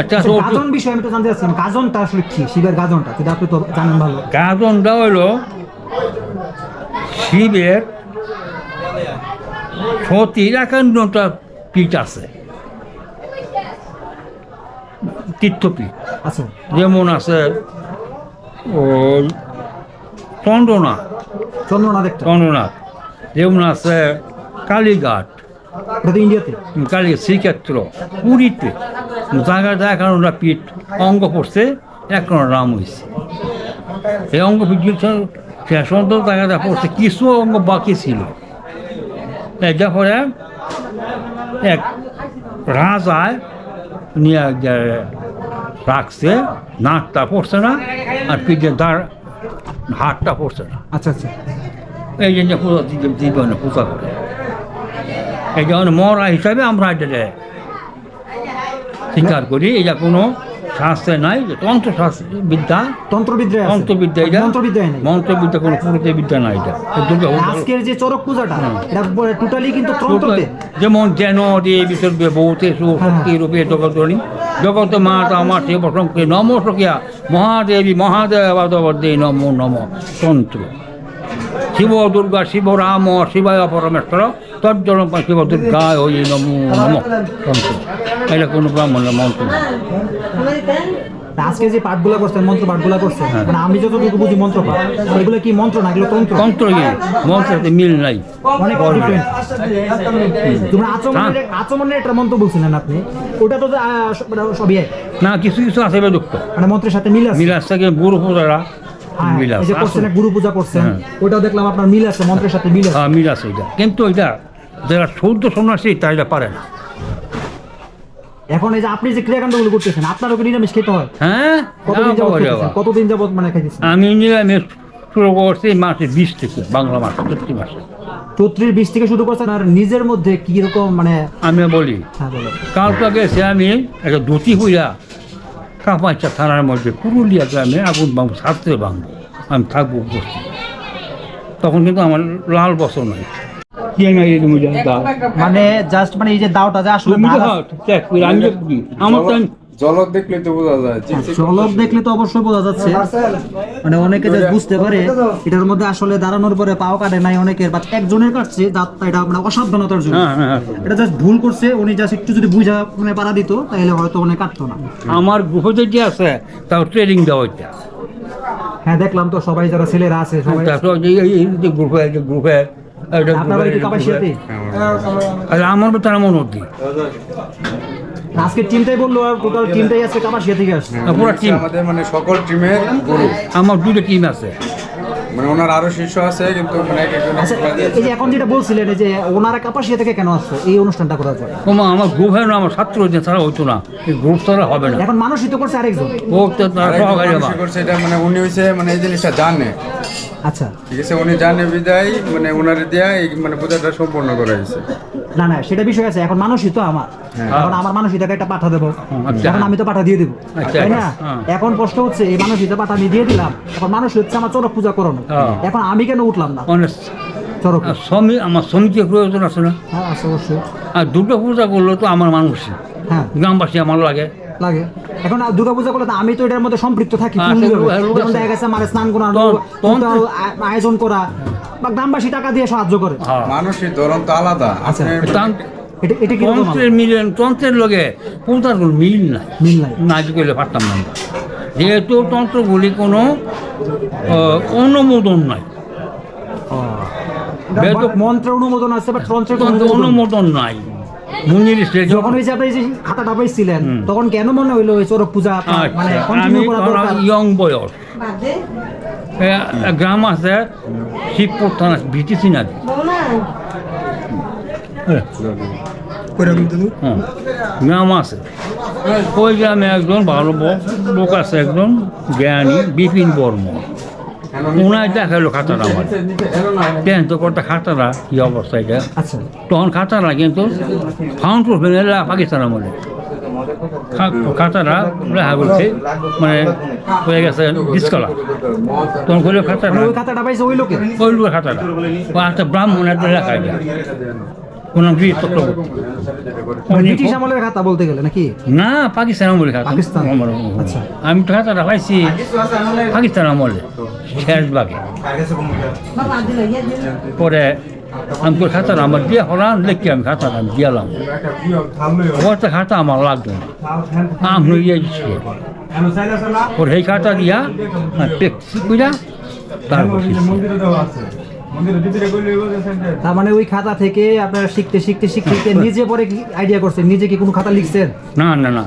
আচ্ছা আচ্ছা, তো গাজন বিষয়ে আমি তো জানতে চাচ্ছিলাম গাজনটা আসলে কি? শিবের গাজনটা সেটা আপনি তো জানেন ভালো। গাজনটা হইল শিবের সতীর একান্নটা পীঠ আছে। তীর্থপীঠ আচ্ছা। যেমন আছে ওই চন্দ্রনাথ। চন্দ্রনাথ চন্দ্রনাথ। যেমন আছে কালীঘাট। ইন্ডিয়াতে? কালী শ্রীক্ষেত্র পুরীতে। জায়গা একান্নটা পীঠ অঙ্গ পড়ছে একান্ন নাম হয়েছে এই অঙ্গ পীঠ শেষ জায়গাটা পড়ছে কিছু অঙ্গ বাকি ছিল। এটা পরে এক রাজায় নিয়ে রাখছে নাকটা পড়ছে না আর পিঠে দাঁড় হাতটা পড়ছে না। আচ্ছা আচ্ছা। এই জন্য পূজা জীবনে পূজা করে। এই জন্য মরা হিসাবে আমরা এটা স্বীকার করি এটা কোনো শাস্ত্রে নাই তন্ত্র শাস্ত্র বিদ্যা তন্ত্রবিদ্যা। তন্ত্রবিদ্যা এটা? মন্ত্রবিদ্যায় নেই। মন্ত্রবিদ্যা কোনো পুরুষের বিদ্যা নাই এটা। এই আজকের যে চরক পূজাটা এটা টোটালি কিন্তু তন্ত্রতে। যেমন যেন দিয়ে বিসর্গে বহুতে শক্তি রূপে জগতরণী জগত মাতা মাঠে বসঙ্কে নম সখিয়া মহাদেবী মহাদেব দে নম নম। তন্ত্র। শিব দুর্গা শিব রাম শিবায় পরমেশ্বর তজ্জন শিব দুর্গায় ওই নম নম এটা কোনো ব্রাহ্মণের মন্ত্র। না। আজকে যে পাঠগুলো করছেন মন্ত্র পাঠগুলো করছেন মানে আমি যতটুকু বুঝি মন্ত্র পাঠ এগুলো কি মন্ত্র না এগুলো তন্ত্র? তন্ত্র ইয়ে মন্ত্রতে মিল নাই। অনেক তোমরা আচমনের আচমনের একটা মন্ত্র বলছিলেন আপনি ওটা তো মানে সবই না কিছু কিছু আছে বেদুক্ত মানে মন্ত্রের সাথে মিল আছে? মিল আছে কি গুরু পূজারা হ্যাঁ, মিল আছে যে করছেন গুরু পূজা করছেন হ্যাঁ। ওটাও দেখলাম আপনার মিল আছে মন্ত্রের সাথে মিল আছে। হ্যাঁ মিল আছে এটা। কিন্তু এটা যারা সন্ন্যাসী এটা পারে না। এখন এই যে আপনি যে ক্রিয়াকাণ্ডগুলো করতেছেন আপনারও কি নিরামিষ খেতে হয়? হ্যাঁ? কতদিন যাবত খেতেছেন? কতদিন যাবত মানে খাইতেছেন? আমি নিরামিষ শুরু করছি মাসে বিশ থেকে বাংলা মাস চৈত্রের বিশ থেকে শুরু করছেন আর নিজের মধ্যে কি রকম মানে আমি বলি হ্যাঁ বলো। কালকে গেছে আমি একটা ধুতি হইয়া কাপাইচা থানার মধ্যে পুরুলিয়া গ্রামে আগুন বাম ছাত্রে বাঁধবো আমি থাকব উপস্থিত। তখন কিন্তু আমার লাল বছর নাই কি আমি এই তুমি জানো দাও? মানে জাস্ট মানে এই যে দাওটা যে আসলে তুমি তো ধারা- হাও, check করে, আমি তো কি? আমার তো দেখলে তো বোঝা যায় চলক দেখলে তো অবশ্যই বোঝা যাচ্ছে। মানে অনেকে যে বুঝতে পারে এটার মধ্যে আসলে দাঁড়ানোর পরে পাও কাটে নাই অনেকের বা একজনের কাটছে দাঁতটা এটা মানে অসাবধানতার জন্য। হ্যাঁ, হ্যাঁ, হ্যাঁ। এটা জাস্ট ভুল করছে উনি জাস্ট একটু যদি বুঝা মানে পারা দিত তাহলে হয়তো অনেক কাটতো না। আমার গ্রুপে যেটি আছে তাও ট্রেনিং দেওয়া হইতে। হ্যাঁ দেখলাম তো সবাই যারা ছেলেরা আছে সবাই গ্রুপে গ্রুপে আর আমার তার মনে আজকে টিমটাই বলল আর টোটাল টিমটাই আজকে কাপাসিয়া থেকে আসছে। পুরো টিম আমাদের মানে সকল টিমের গুরু আমার দুটো টিম আছে। মানে ওনার আরও শিষ্য আছে কিন্তু মানে আচ্ছা এই যে এখন যেটা বলছিলেন যে ওনারা কাপাসিয়া থেকে কেন আসছে? এই অনুষ্ঠানটা করার জন্য ওমা আমার গ্রুপ হয় না আমার ছাত্র যে তারা হইতো না। এই গ্রুপ ছাড়া হবে না। এখন মানুষই তো করছে আরেকজন। ও তো করছে এটা মানে উনি হইছে মানে এই জিনিসটা জানে। আচ্ছা। ঠিক আছে উনি জানে বিদায় মানে ওনার দিয়া এই মানে পূজাটা সম্পূর্ণ করা হয়েছে। না না সেটা বিষয় আছে এখন মানুষই তো আমার। এখন আমার মানুষই তাকে একটা পাঠা দেবো। আচ্ছা। এখন আমি তো পাঠা দিয়ে দেবো। আচ্ছা, তাই না? হ্যাঁ। এখন প্রশ্ন হচ্ছে এই মানুষই তো পাঠা আমি দিয়ে দিলাম এখন মানুষ হচ্ছে আমার চরক পূজা করানো হ্যাঁ। এখন আমি কেন উঠলাম না? চরক। শ্রমিক আমার শ্রমিকের প্রয়োজন আছে না? হ্যাঁ আছে অবশ্যই। আর দুটো পূজা করলে তো আমার মানুষই। হ্যাঁ। গ্রামবাসী আমার লাগে। লাগে। এখন আর দুর্গা পূজা করলে তো আমি তো এটার মধ্যে সম্পৃক্ত থাকি যেমন দেখা গেছে আমার স্নান আ- আয়োজন করা বা গ্রামবাসী টাকা দিয়ে সাহায্য করে। হ্যাঁ। মানুষের ধরন তো আলাদা। আচ্ছা। এটা এটা কি তন্ত্রের মিলেন তন্ত্রের লগে পূজার কোনো মিল নাই। মিল নাই। না করলে পারতাম না যেহেতু তন্ত্রগুলি কোনো আহ, অনুমোদন নাই। মন্ত্র অনুমোদন আছে বা তন্ত্রের অনুমোদন নেই। যখন ওই যে আপনি এই যে তখন কেন মনে হইল ওই চরক পূজা মানে আচ্ছা, আমি কন্টিনিউ করা দরকার? ইয়ং বয়স গ্রাম আছে শিবপুর থানা বিটিসি না গ্রাম আছে। ওই গ্রামে একজন ভালো লোক আছে একজন জ্ঞানী বিপিন বর্মন। ওনায় দেখাল খাতাটা আমার। টেন্থ করতে খাতাটা? কি অবস্থা এটা? আচ্ছা। তখন খাতাটা কিন্তু ফাউন্ড করবেন পাকিস্তান আমলে। খাতাটা লেখা করছে মানে হয়ে গেছে ডিসকালার তখন করলে খাতাটা মানে ওই খাতাটা পাইছে ওই লোকে ওই লোকের খাতাটা। একটা ব্রাহ্মণ একটা লেখা এটা। ওনার বীর চক্রবর্তী মানে ব্রিটিশ আমলের খাতা বলতে গেলে নাকি? না পাকিস্তান আমলে খাতা। পাকিস্তান? আচ্ছা। আমি তো খাতাটা পাইছি পাকিস্তান আমলে শেষ বাগে পরে আমি তো খাতাটা আমার দিয়ে হলাম লিখি আমি খাতাটা আমি দিয়ালাম ওটা খাতা আমার লাগবে না। আমি ইয়ে দিচ্ছি পরে সেই খাতা দিয়া প্র্যাকটিস কইরা তারপর। তার মানে ওই খাতা থেকে আপনারা শিখতে শিখতে শিখতে নিজে পরে কি আইডিয়া করছেন। নিজে কি কোনো খাতা লিখছেন? না না না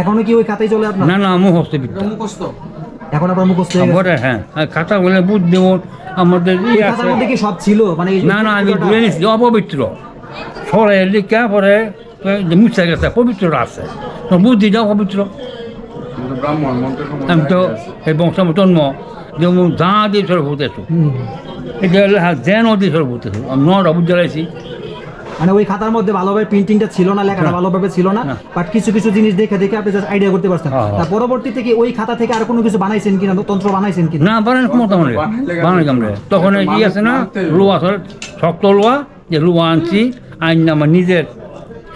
এখনও কি ওই খাতাই চলে আপনার? না না মুখস্থ বিদ্যা। এখন আপনার মুখস্থ হয়ে গেছে? হ্যাঁ খাতা বলে বুদ্ধি আমাদের ওই ইয়ে খাতার মধ্যে কি সব ছিল? মানে না না আমি ধুয়ে নিচ্ছি অপবিত্র। সরে লিখা পরে মুছে গেছে পবিত্র আছে। তো বুদ্ধিটা অপবিত্র। আমি তো এই বংশ জন্ম যেমন যা দিয়ে সর্বভূত আছো আমি নটা লাইছি মানে ওই খাতার মধ্যে ভালোভাবে প্রিন্টিংটা ছিল না লেখাটা ভালোভাবে ছিল না না। বাট কিছু কিছু জিনিস দেখে দেখে আপনি জাস্ট আইডিয়া করতে পারছেন। হ্যাঁ, হ্যাঁ। তার ওই খাতা থেকে আর কোনো কিছু বানাইছেন কিনা তন্ত্র বানাইছেন কিনা? না বানান ক্ষমতা মানে বানাই আমরা তখন এই ই আছে না লোয়া শক্ত লোয়া যে লোয়া আনছি আইন আমার নিজের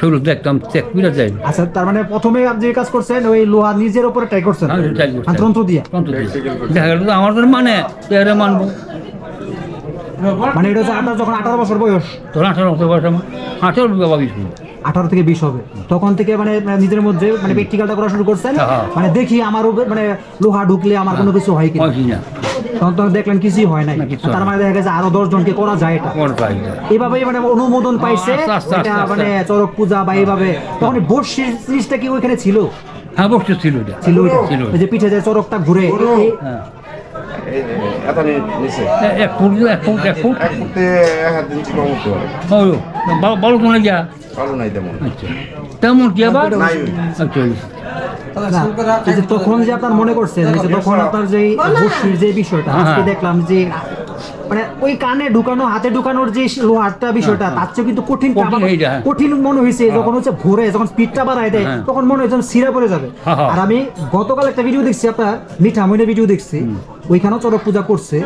শুরু দেখতাম চেক করে যাই। আচ্ছা তার মানে প্রথমে আপনি যে কাজ করছেন ওই লোহা নিজের উপরে ট্রাই করছেন। আর তন্ত্র দিয়ে? তন্ত্র দিয়ে। দেখা গেল আমার মানে মানবো মানে এটা হচ্ছে আপনার যখন আঠারো বছর বয়স। তোর আঠারো বছর বয়স আমার। আঠারো বাবা গেছিল আঠারো থেকে বিশ হবে। তখন থেকে মানে মানে নিজের মধ্যে মানে প্র্যাকটিক্যালটা করা শুরু করছেন। হ্যাঁ। মানে দেখি আমার উপর মানে লোহা ঢুকলে আমার কোনো কিছু হয় কি না তখন তখন দেখলেন কিছুই হয় নাই। কিছু তার মানে দেখা গেছে আরও দশ জনকে করা যায় এটা। কোন এইভাবেই মানে অনুমোদন পাইছে। এটা মানে চরক পূজা বা এইভাবে। তখন এই জিনিসটা কি ওইখানে ছিল? হ্যাঁ ছিল ছিল ছিল যে পিঠে যে চরকটা ঘুরে। নিচে এক ফুট এক ফুট এক ফুট। এক ফুটে এক হাত ইঞ্চি কম হতে পারে হলো ভালো ভালো তো যা ভালো নাই তেমন। আচ্ছা। তেমন কি আবার? নাই। আচ্ছা না, তখন যে আপনার মনে করছেন যে তখন আপনার যে যে বিষয়টা আজকে হ্যাঁ। দেখলাম যে মানে ওই কানে ঢুকানো হাতে ঢুকানোর যে লোহারটা বিষয়টা তার চেয়ে কিন্তু কঠিন হ্যাঁ, কঠিন হ্যাঁ। মনে হয়েছে যখন হচ্ছে ভোরে যখন স্পিডটা বাড়ায় দেয় হ্যাঁ। তখন মনে হয় সিরা পড়ে যাবে। হ্যাঁ, হ্যাঁ। আর আমি গতকাল একটা ভিডিও দেখছি আপনার মিঠা মইনের ভিডিও দেখছি। ওইখানেও চরক পূজা করছে।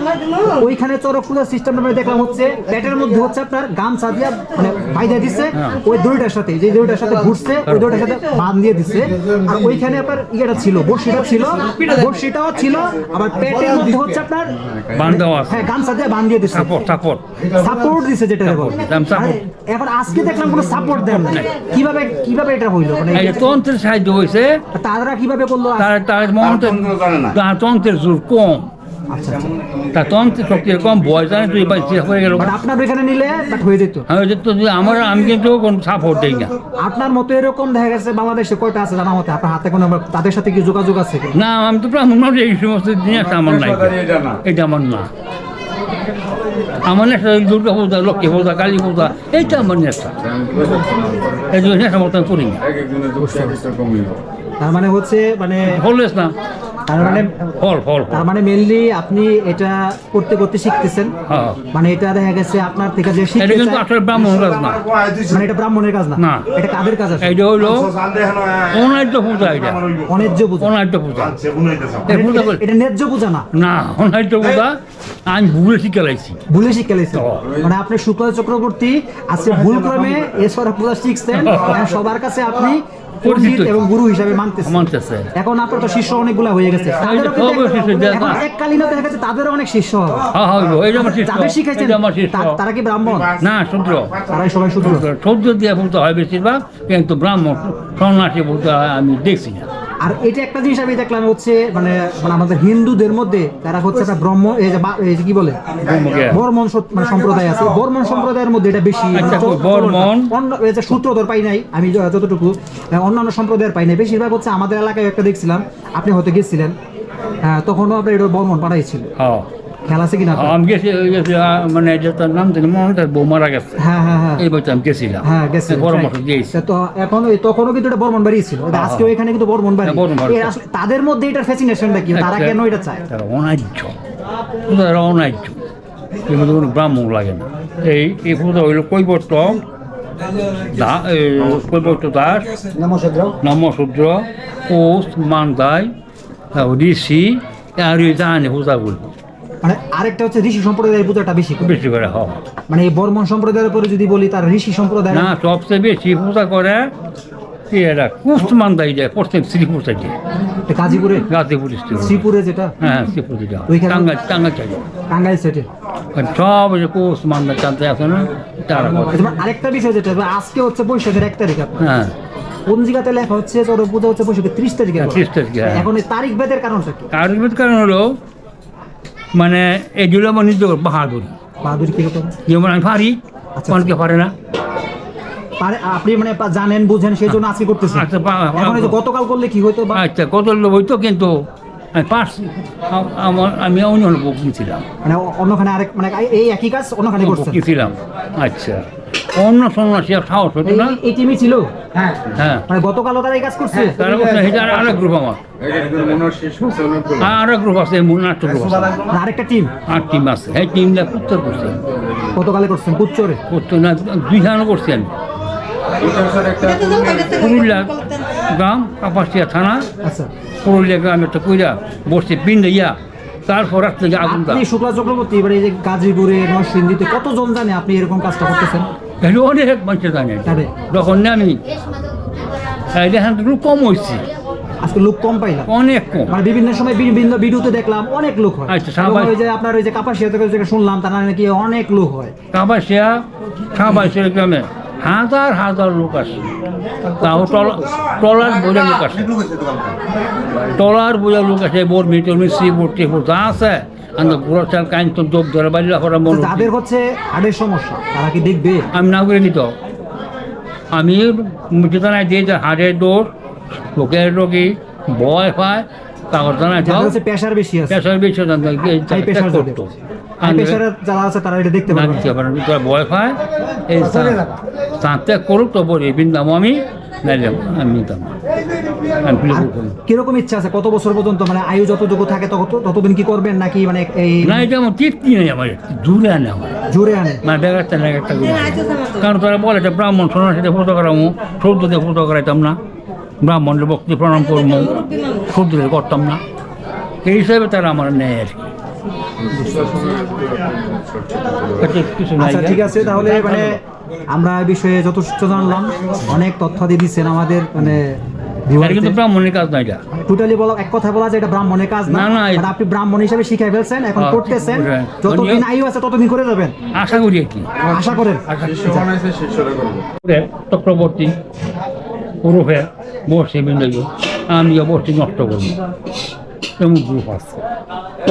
ওইখানে চরক পূজার সিস্টেম মানে দেখলাম হচ্ছে পেটের মধ্যে হচ্ছে আপনার গামছা দিয়া মানে বাইদা দিচ্ছে হ্যাঁ। ওই দড়িটার সাথে যে দড়িটার সাথে ঘুরছে ওই দড়িটার সাথে বান দিয়ে দিচ্ছে আর ওইখানে আপনার ইয়েটা ছিল বড়শিটা ছিল বড়শিটাও ছিল আবার পেটের মধ্যে হচ্ছে আপনার হ্যাঁ গামছা দিয়ে বান দিয়ে দিচ্ছে সাপোর্ট সাপোর্ট সাপোর্ট দিছে যেটা বলে এখন আজকে দেখলাম কোনো সাপোর্ট দেন না কীভাবে কীভাবে এটা হইল? মানে এই তন্ত্রের সাহায্য হয়েছে তারা কীভাবে করল? তার তার মন্ত্রের তন্ত্র জানে না। তার তন্ত্রের জোর কম। আচ্ছা আচ্ছা। শক্তি কম বয়স জানে তুই হয়ে গেল। আপনার ওইখানে নিলে বাট হয়ে যেত। আমি যে আমার আমি কিন্তু কোনো সাপোর্ট দিই না। আপনার মতো এরকম দেখা গেছে বাংলাদেশে কয়টা আছে জানা মতে? আপনার হাতে কোনো তাদের সাথে কি যোগাযোগ আছে? না আমি তো এই সমস্ত জিনিস আমার নাই। না। এটা আমার না। আমার নেশা দুর্গা পূজা লক্ষ্মী পূজা কালী পূজা এইটা আমার নেশা। এই জন্য নেশা মতো আমি করি না। তার মানে হচ্ছে মানে ফলবেস না। তার মানে ফল ফল তার মানে মেনলি আপনি এটা করতে করতে শিখতেছেন। হ্যাঁ। মানে এটা দেখা গেছে আপনার থেকে যে এটা কিন্তু চায়- আসলে ব্রাহ্মণ কাজ না। মানে এটা ব্রাহ্মণের কাজ না। এটা কাদের কাজ আছে এইটা হইল অনার্য পূজা এটা। অন্যায্য পূজা। অনার্য পূজা। এটা- ন্যায্য পূজা না। না অনার্য পূজা আমি ভুলে শিখে লাইছি। ভুলে শিক্ষা লেগেছে মানে আপনি শুক্ল চক্রবর্তী আজকে ভুল ক্রমে এসরা পূজা শিখছেন। আর সবার কাছে আপনি পণ্ডিত এবং গুরু হিসাবে মানতেছে। মানতেছে। এখন আপনার তো শিষ্য অনেকগুলা হয়ে গেছে। তাদেরও কিন্তু সব শিষ্য, এক- যে- এখন এককালীন দেখা গেছে তাদেরও অনেক শিষ্য হবে। হ্যাঁ হইব এইটা আমার শিষ্য যাদের শিখাইছেন এটা আমার শিষ্য। তা- তারা কি ব্রাহ্মণ? না শুদ্র। তারাই সবাই সহ্য দিয়ে বলতে হয় বেশিরভাগ কিন্তু ব্রাহ্মণ সন্ন্যাসী বলতে আমি দেখছি না। আর এটা একটা জিনিস আমি দেখলাম হচ্ছে মানে মানে আমাদের হিন্দুদের মধ্যে তারা হচ্ছে একটা ব্রহ্ম এই যে কি বলে? বর্মন মানে সম্প্রদায় আছে। বর্মন সম্প্রদায়ের মধ্যে এটা বেশি আচ্ছা। অন্য এই যে সূত্রধর পাই নাই আমি যতটুকু অন্যান্য সম্প্রদায়ের পাই নাই। বেশিরভাগ হচ্ছে আমাদের এলাকায় একটা দেখছিলাম আপনি হয়তো গেছিলেন হ্যাঁ তখনও আপনার এটা বর্মন পাঠাইছিল। হ্যাঁ। খেলা আছে কিনা আমি গেছি ওই মানে যে নাম জানি মনে বউ মারা গেছে। হ্যাঁ হ্যাঁ হ্যাঁ। এই বছর আমি গেছিলাম। হ্যাঁ গেছে পরামর্শ দিয়েছি তো এখন ওই তখনও কিন্তু এটা বর্মন বাড়ি ছিল। আজকে এখানে কিন্তু বর্মন বাড়ি। তাদের মধ্যে এটার ফ্যাসিনেশনটা কি? তারা। কেন এটা চায়? তারা অনার্য। তারা অনার্য। কিন্তু কোনো ব্রাহ্মণ লাগে না। এই এই পূজা হইল কৈবর্ত। দাস। নমশূদ্র। কোষ মান্দাই ঋষি। আর এই জানে পূজাগুলো মানে আরেকটা হচ্ছে ঋষি সম্প্রদায়ের পূজাটা বেশি করে। বেশি করে হয়। মানে এই বর্মন সম্প্রদায়ের উপরে যদি বলি তার ঋষি সম্প্রদায় না সবচেয়ে বেশি পূজা করে কি এটা কুষ্ট মান্দাই যায় পশ্চিম শ্রীপুর সাইডে গাজীপুরে? গাজীপুর ডিস্ট্রিক্ট শ্রীপুরে যেটা? হ্যাঁ শ্রীপুর দিকে ওইখানে- টাঙ্গা টাঙ্গা চাই টাঙ্গাইল সেটে সব ওই যে কোষ মান্দা চান্তে আছে না তারা করে। যেমন আরেকটা বিষয় যেটা আজকে হচ্ছে বৈশাখের এক তারিখ আপনার। হ্যাঁ। পঞ্জিকাতে লেখা হচ্ছে চরক পূজা হচ্ছে বৈশাখের ত্রিশ তারিখে হ্যাঁ, 30 তারিখে, হ্যাঁ। এখন এই তারিখ ভেদের কারণটা কি? আয়ুর্বেদ কারণ হলো মানে এগুলো আমার নিজ বাহাদুর। বাহাদুর কীরকম যেমন আমি পারি আচ্ছা। অনেকে পারে না। আপনি মানে জানেন বুঝেন সেই জন্য আজকে করতেছেন। আচ্ছা, গতকাল করলে কি হইতো আচ্ছা হইতো কিন্তু আমি পারছি। আ- আমার আমি অন্য অন্য বুকিং ছিলাম মানে অন্যখানে আরেক মানে এই একই কাজ অন্যখানে করছেন। বুকিং আচ্ছা। অন্য সন্ন্যাসী আর সাহস হতো না। এই- টিমই ছিল? হ্যাঁ। হ্যাঁ। মানে গতকালও তারা এই কাজ করছে? তারা বলছে এটা আর আরেক গ্রুপ আমার। আরেক গ্রুপ আছে গ্রুপ আছে। আরেকটা টিম আর টিম আছে। এই টিমটা করছে। গতকালে করছেন কুচ্চরে করতো না দুই ধারণ করছি আমি। এটা স্যার একটা পুরুলিয়া গ্রাম কাপাসিয়া থানা। আচ্ছা। পুরুলিয়া গ্রাম একটা কইরা বসছে পিন্ডে ইয়া। তারপর রাত থেকে আগুন আপনি শুক্লা চক্রবর্তী এবার এই যে গাজীপুরে নরসিংদীতে কতজন জানে আপনি এরকম কাজটা করতেছেন? এটা অনেক মানুষের জানে। যখন না আমি এই দেখেন একটু কম হয়েছি আজকে লোক কম পাইলাম অনেক কম। মানে বিভিন্ন সময় বিভিন্ন ভিডিওতে দেখলাম অনেক লোক হয়। আচ্ছা, ওই যে আপনার ওই যে কাপাসিয়া থেকে শুনলাম তারা নাকি অনেক লোক হয়। কাপাসিয়া সাবাইশের গ্রামে হাজার হাজার লোক আসে তাও ট্রলার বোঝা লোক আসে ট্রলার বোঝা লোক আসে বোর মিটর মিস্ত্রি বোর টেপর যা আছে। আমি পুরো কাইন তো যোগ ধরে বাড়ি মন যাদের হচ্ছে সমস্যা তারা কি দেখবে? আমি না করে নিত। আমি যেখানে দিয়ে যে হাড়ের দোষ লোকের রোগী ভয় পায় যাদের প্রেশার বেশি আছে। বেশি জানতো হাই প্রেশার করতো। হাই প্রেশারের যারা আছে তারা এটা দেখতে ভয় পায়। এই সাঁতে করুক তো বলি বিন্দাম আমি নাইলাম আমি নিতাম করতাম। কীরকম ইচ্ছা আছে? কত বছর পর্যন্ত মানে আয়ু যতটুকু থাকে তত ততদিন কি করবেন নাকি মানে এই না এটা আমার তৃপ্তি নেই আমার দূরে আনে আমার। জোরে আনে? মানে বেগারটা না একটা কারণ তারা বলে এটা ব্রাহ্মণ সোনার সাথে ফুটো করামো সৌদ্রতে ফুটো করাইতাম না। ব্রাহ্মণের ভক্তি প্রণাম করব সৌদ্রে করতাম না। এই হিসাবে তারা আমার নেয় আর কি। নাই আচ্ছা ঠিক আছে তাহলে মানে আমরা এই বিষয়ে যথেষ্ট জানলাম। অনেক তথ্য দিয়ে দিচ্ছেন আমাদের মানে এটা কিন্তু ব্রাহ্মণের কাজ না এটা। টোটালি বলা এক কথা বলা যায় এটা ব্রাহ্মণের কাজ না। না, না, আপনি ব্রাহ্মণ হিসেবে শিখাই ফেলছেন এখন করতেছেন। বুঝলেন। যতদিন আয়ু আছে ততদিন করে যাবেন। আশা করি কি। আশা করেন। শিষ্য বানাইছে শিষ্যরা করব। চক্রবর্তী ওরফে বসে বিন্দু আমি অবশ্যই নষ্ট করব। এমন গ্রুপ আছে।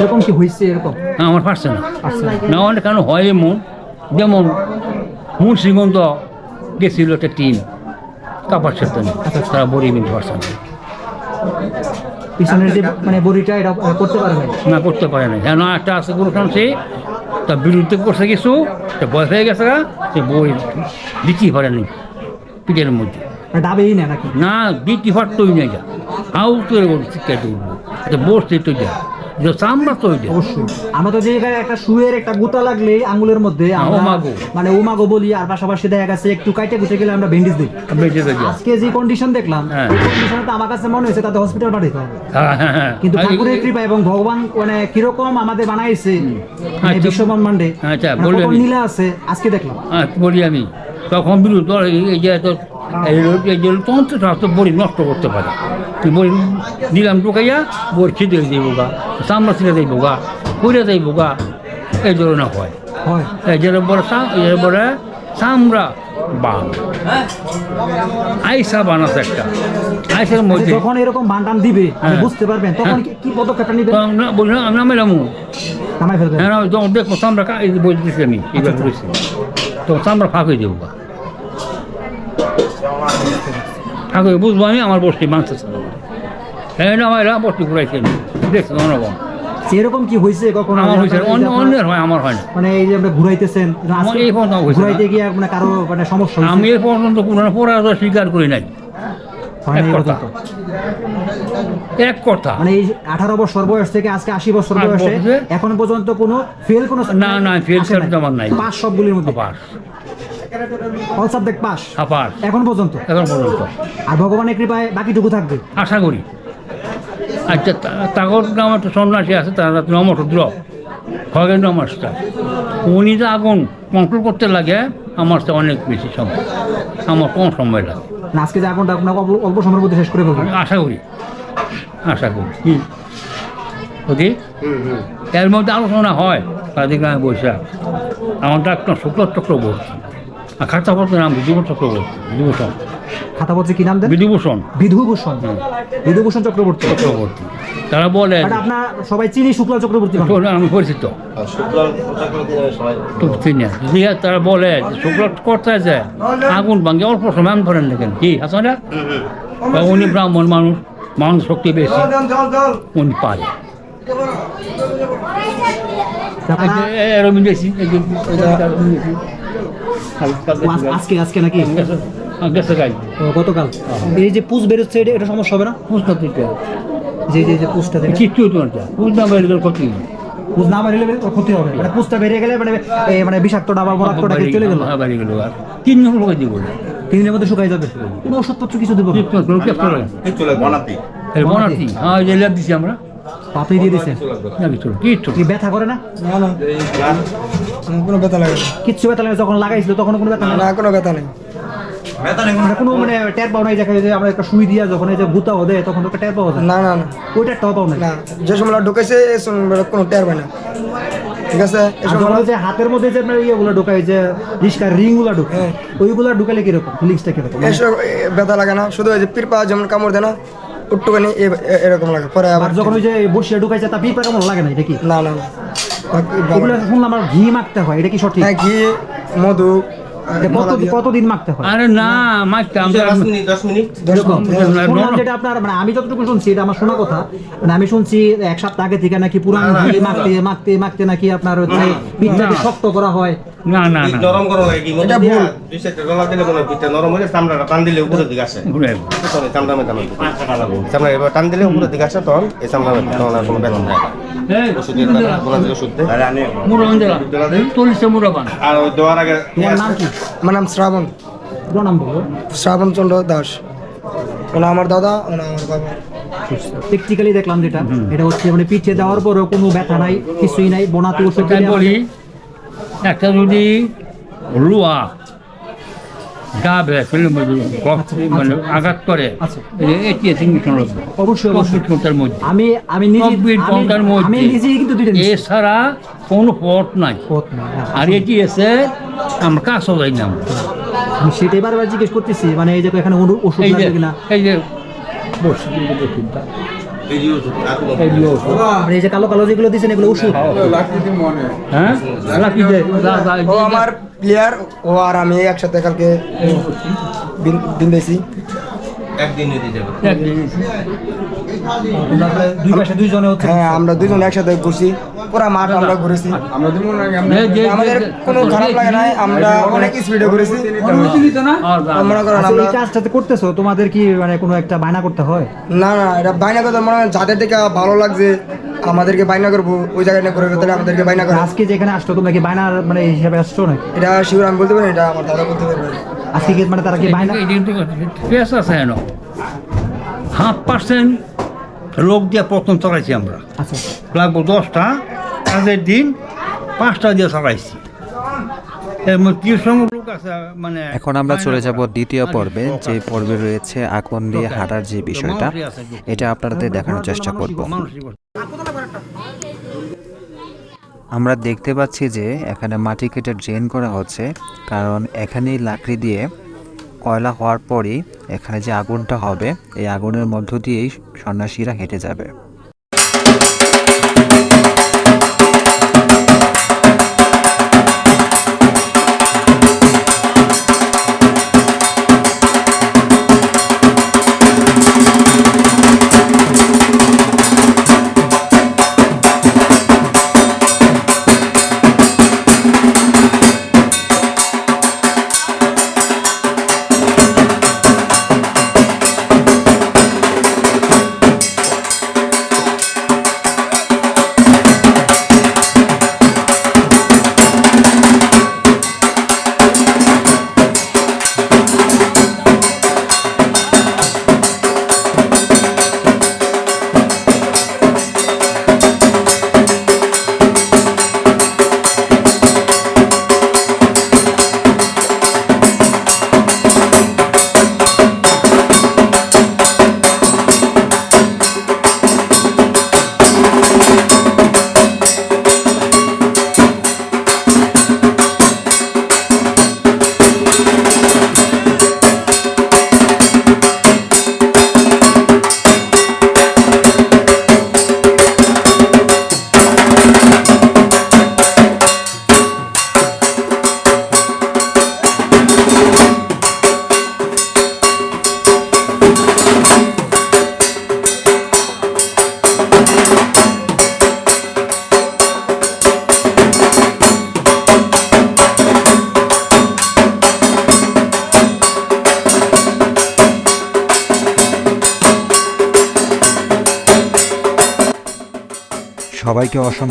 এরকম কি হয়েছে এরকম? না, আমার পারছে না। আচ্ছা না। অনেক কেন হয় এমন। যেমন মুন্সিগঞ্জ গেছিল একটা টিম। সাথে তারা বড়ি মিলতে পারছে না। পিছনের যে মানে বড়িটা এটা করতে পারে নাই? না করতে পারে না কেন একটা আছে কোনো সে তার বিরুদ্ধে করছে কিছু সে বয়স হয়ে গেছে সে বই দিতেই পারেনি পিঠের মধ্যে। মানে ডাবেই না নাকি? না দিতে পারতই না যা হাউ তৈরি শিক্ষা দেবো। এটা বসতে তো চামড়া তো অবশ্যই। আমরা তো যে একটা শুয়ের একটা গুতা লাগলে আঙ্গুলের মধ্যে ওমাগো। মানে ওমাগো বলি আর পাশাপাশি দেখা গেছে একটু কাইটে কুটে গেলে আমরা ব্যান্ডেজ দিই। বেঁচে তো যা আজকে যে কন্ডিশন দেখলাম হ্যাঁ। কন্ডিশনে তো আমার কাছে মনে হয়েছে তাতে হসপিটাল পাঠাইতে হবে। হ্যাঁ হ্যাঁ হ্যাঁ। কিন্তু ঠাকুরের কৃপা এবং ভগবান মানে কীরকম আমাদের বানাইছে মানে আচ্ছা। আচ্ছা, মানে। কত নীলা আছে আজকে দেখলাম। হ্যাঁ বলি আমি। তখন বিরুদ্ধ এই যে বড়ি নষ্ট করতে পারে। তুই বড়ি দিলাম ঢুকাইয়া বড়ি ছিটে যাইব গা চামড়া ছিঁড়ে যাইব গা পুড়ে যাইব গা। এই ধরনের হয়। হয়। এই যে বড় বড় চামড়া বান। আইসা বান আছে একটা। আইসার আচ্ছা, মধ্যে যখন এরকম বান্টান দিবে হ্যাঁ। বুঝতে পারবেন তখন কি- কি পদক্ষেপটা বলি না আমি নামেলামু নামাই ফেলবেন। হ্যাঁ দেখব চামড়া বই দিচ্ছি আমি এইবার করেছি তো চামড়া ফাঁক হয়ে যাব গা ফাঁক হয়ে বুঝব আমি আমার বসতি মাংস হ্যাঁ আমার দেখছি অনগম এরকম কি হয়েছে কখনো? আমার হয়েছে অন্য অন্যের হয় আমার হয় না। মানে এই যে আপনি ঘুরাইতেছেন এই পর্যন্ত ঘুরাইতে গিয়ে মানে কারও মানে সমস্যা আমি এ পর্যন্ত কোনো পরাজয় স্বীকার করি নাই। এক কথা। মানে এই আঠারো বছর বয়স থেকে আজকে আশি বছর বয়সে এখন পর্যন্ত কোনো ফেল কোনো না, না, আসে আমার নাই। পাস সবগুলির মধ্যে? আপার অল সাবজেক্ট পাস। আপার এখন পর্যন্ত। এখন পর্যন্ত। আর ভগবানের কৃপায় বাকিটুকু থাকবে। আশা করি। আচ্ছা তা- তাগর নাম একটা সন্ন্যাসী আছে তারা নমসুদ্র খগেন্দ্র মাস্টার উনি যে আগুন কন্ট্রোল করতে লাগে আমার তো অনেক বেশি সময়। আমার কম সময় লাগে। না আজকে যে আগুনটা আপনার অল্প- অল্প সময়ের মধ্যে শেষ করে ফেলবেন আশা করি। আশা করি। কি বুঝি এর মধ্যে আলোচনা হয় তাদের গ্রামে বসে আমার ডাক্তার শুক্ল চক্রবর্তী আর খাতাপত্র নাম বিধুভূষণ চক্রবর্তী বিধুভূষণ খাতা বলছে কি নাম দেন? বিধুভূষণ বিধুভূষণ বিধুভূষণ চক্রবর্তী। চক্রবর্তী। তারা বলে আপনার সবাই চিনি শুক্লা চক্রবর্তী আমি পরিচিত। তো চিনি তারা বলে শুক্ল করতে আছে। আগুন ভাঙে অল্প সময় আমি ধরেন দেখেন। কি আছে না উনি ব্রাহ্মণ মানুষ মানুষ শক্তি বেশি। উনি পারে। এরকম বেশি আজকে আজকে নাকি? গতকাল। এই যে পুষ বেরোচ্ছে এটা এটা সমস্যা হবে না? বুঝতে দিতে যে যে যে পুষটা কিচ্ছু তোমার ক্ষতি পুষ না বেরিয়ে গেলে ক্ষতি হবে। মানে পুষটা বেরিয়ে গেলে মানে মানে বিষাক্ত ডাবা মরাক্তটা চলে গেল। হ্যাঁ, গেল। আর তিন জন লোক দিব তিন দিনের মধ্যে শুকাই যাবে। কোনো ওষুধপত্র কিছু দেবো বনাতি। বনাতি হ্যাঁ ল্যাব দিছি আমরা। পাতই দিয়ে দিছে। না কিছু কিচ্ছু কি ব্যথা করে না? কোনো ব্যথা লাগে। না কিচ্ছু ব্যথা লাগে যখন লাগাইছিল তখন কোনো ব্যথা না না কোনো ব্যথা নেই। মানে কোনো মানে টের পাও নাই যে আমরা একটা সুই দিয়া যখন এই যে তখন তো পাওয়া না না না। ওই টেরটাও পাও নাই। না যে সময় ঢুকেছে কোনো না। ঠিক আছে? যে হাতের মধ্যে যে আপনার ইয়েগুলো ঢোকায় যে রিস্কার রিংগুলো ঢোকায় হ্যাঁ। ওইগুলো ঢুকালে কীরকম? ফিলিংসটা কীরকম? মানে ব্যথা লাগে না। শুধু ওই যে পির পা যেমন কামড় দেয় না একটুখানি এরকম লাগে পরে আবার যখন ওই যে বসিয়ে ঢুকাইছে তা পিঁপড়া কেমন লাগে না এটা কি? না না শুনলাম আমার ঘি মাখতে হয় এটা কি সঠিক? হ্যাঁ ঘি মধু কতদিন মাখতে হয়? আরে না মারতে আমরা এরকম। শুনলাম যেটা আপনার মানে আমি যতটুকু শুনছি এটা আমার শোনা কথা। মানে আমি শুনছি এক সপ্তাহ আগে থেকে নাকি পুরান ঘি মাখতে মাখতে মাখতে নাকি আপনার হচ্ছে পিঠটাকে শক্ত করা হয়। না না না। নরম করো লাগে কি এটা ভুল। দুই সাইডে ডলা দিলে মনে পিঠটা নরম হলে চামড়াটা টান দিলে উপরের দিকে আসে। ঘুরে সরি চামড়া মেটানো চামড়া এবার টান দিলে উপরের দিকে আসে তখন এই চামড়া মেটানো তখন আর কোনো থাকে দেওয়ার আগে নাম কি? আমার নাম শ্রাবণ। পুরো নাম বলো। শ্রাবণ চন্দ্র দাস। ওনা আমার দাদা ওনা আমার বাবা। প্র্যাকটিক্যালি দেখলাম যেটা। এটা হচ্ছে মানে পিছে দেওয়ার পরেও কোনো ব্যথা নাই কিছুই নাই বোনাতে বলি একটা যদি লুয়া গা বেড়ে মানে আঘাত করে। আচ্ছা। এটি ইঞ্জেকশন অবশ্যই অবশ্যই। ঘণ্টার মধ্যে। আমি আমি নিজে চব্বিশ ঘণ্টার মধ্যে। কিন্তু এছাড়া কোনো পথ নাই। হ্যাঁ। আর এটি এসে আমরা কাজও যাই না আমি সেটাই বারবার জিজ্ঞেস করতেছি মানে এই যে এখানে ওষুধ- লাগবে কিনা? এই যে বসে এই যে কালো কালো যেগুলো দিচ্ছেন এগুলো ওষুধ হ্যাঁ। লাকি দে, যা, যা, ও আমার প্লেয়ার ও আর আমি একসাথে কালকে দিন দিয়েছি। একদিনে দিয়ে যাবে। দুই পাশে দুইজনে হচ্ছে হ্যাঁ আমরা দুজন একসাথে ঘুরছি। পুরা মাঠ আমরা ঘুরেছি। আমাদের কোনো খারাপ লাগে নাই আমরা অনেক স্পিডে ঘুরেছি। মনে করেন আচ্ছা, আমরা কাজটাতে করতেছো? তোমাদের কি মানে কোনো একটা বায়না করতে হয়? না না এটা বাইনা কথা মনে হয় যাদের থেকে ভালো লাগছে আমাদেরকে বাইনা করব ওই জায়গায় না করে তাহলে আমাদেরকে বাইনা করে। আজকে যেখানে আসছো তোমরা কি বায়নার মানে হিসাবে আসছো নাকি? এটা শিওর আমি বলতে পারি এটা আমার দাদা বলতে পারবে। আজকে কি মানে তারা কি বায়না ফেস আছে হেন হাফ পার্সেন্ট লোক দিয়ে প্রথম চালাইছি আমরা। আচ্ছা। লাগবো দশটা কাজের দিন পাঁচটা দিয়ে চালাইছি মানে এখন আমরা চলে যাব দ্বিতীয় পর্বে যে পর্বে রয়েছে আগুন দিয়ে হাঁটার যে বিষয়টা এটা আপনাদের দেখানোর চেষ্টা করব। আমরা দেখতে পাচ্ছি যে এখানে মাটি কেটে ড্রেন করা হচ্ছে, কারণ এখানেই লাকড়ি দিয়ে কয়লা হওয়ার পরই এখানে যে আগুনটা হবে, এই আগুনের মধ্য দিয়েই সন্ন্যাসীরা হেঁটে যাবে।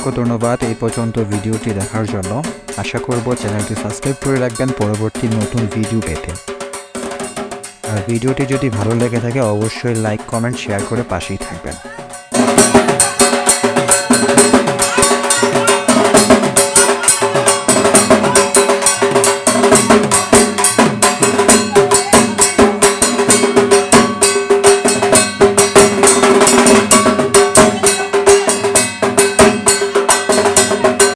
অসংখ্য ধন্যবাদ এই পর্যন্ত ভিডিওটি দেখার জন্য। আশা করব চ্যানেলটি সাবস্ক্রাইব করে রাখবেন পরবর্তী নতুন ভিডিও পেতে। আর ভিডিওটি যদি ভালো লেগে থাকে, অবশ্যই লাইক, কমেন্ট, শেয়ার করে পাশেই থাকবেন।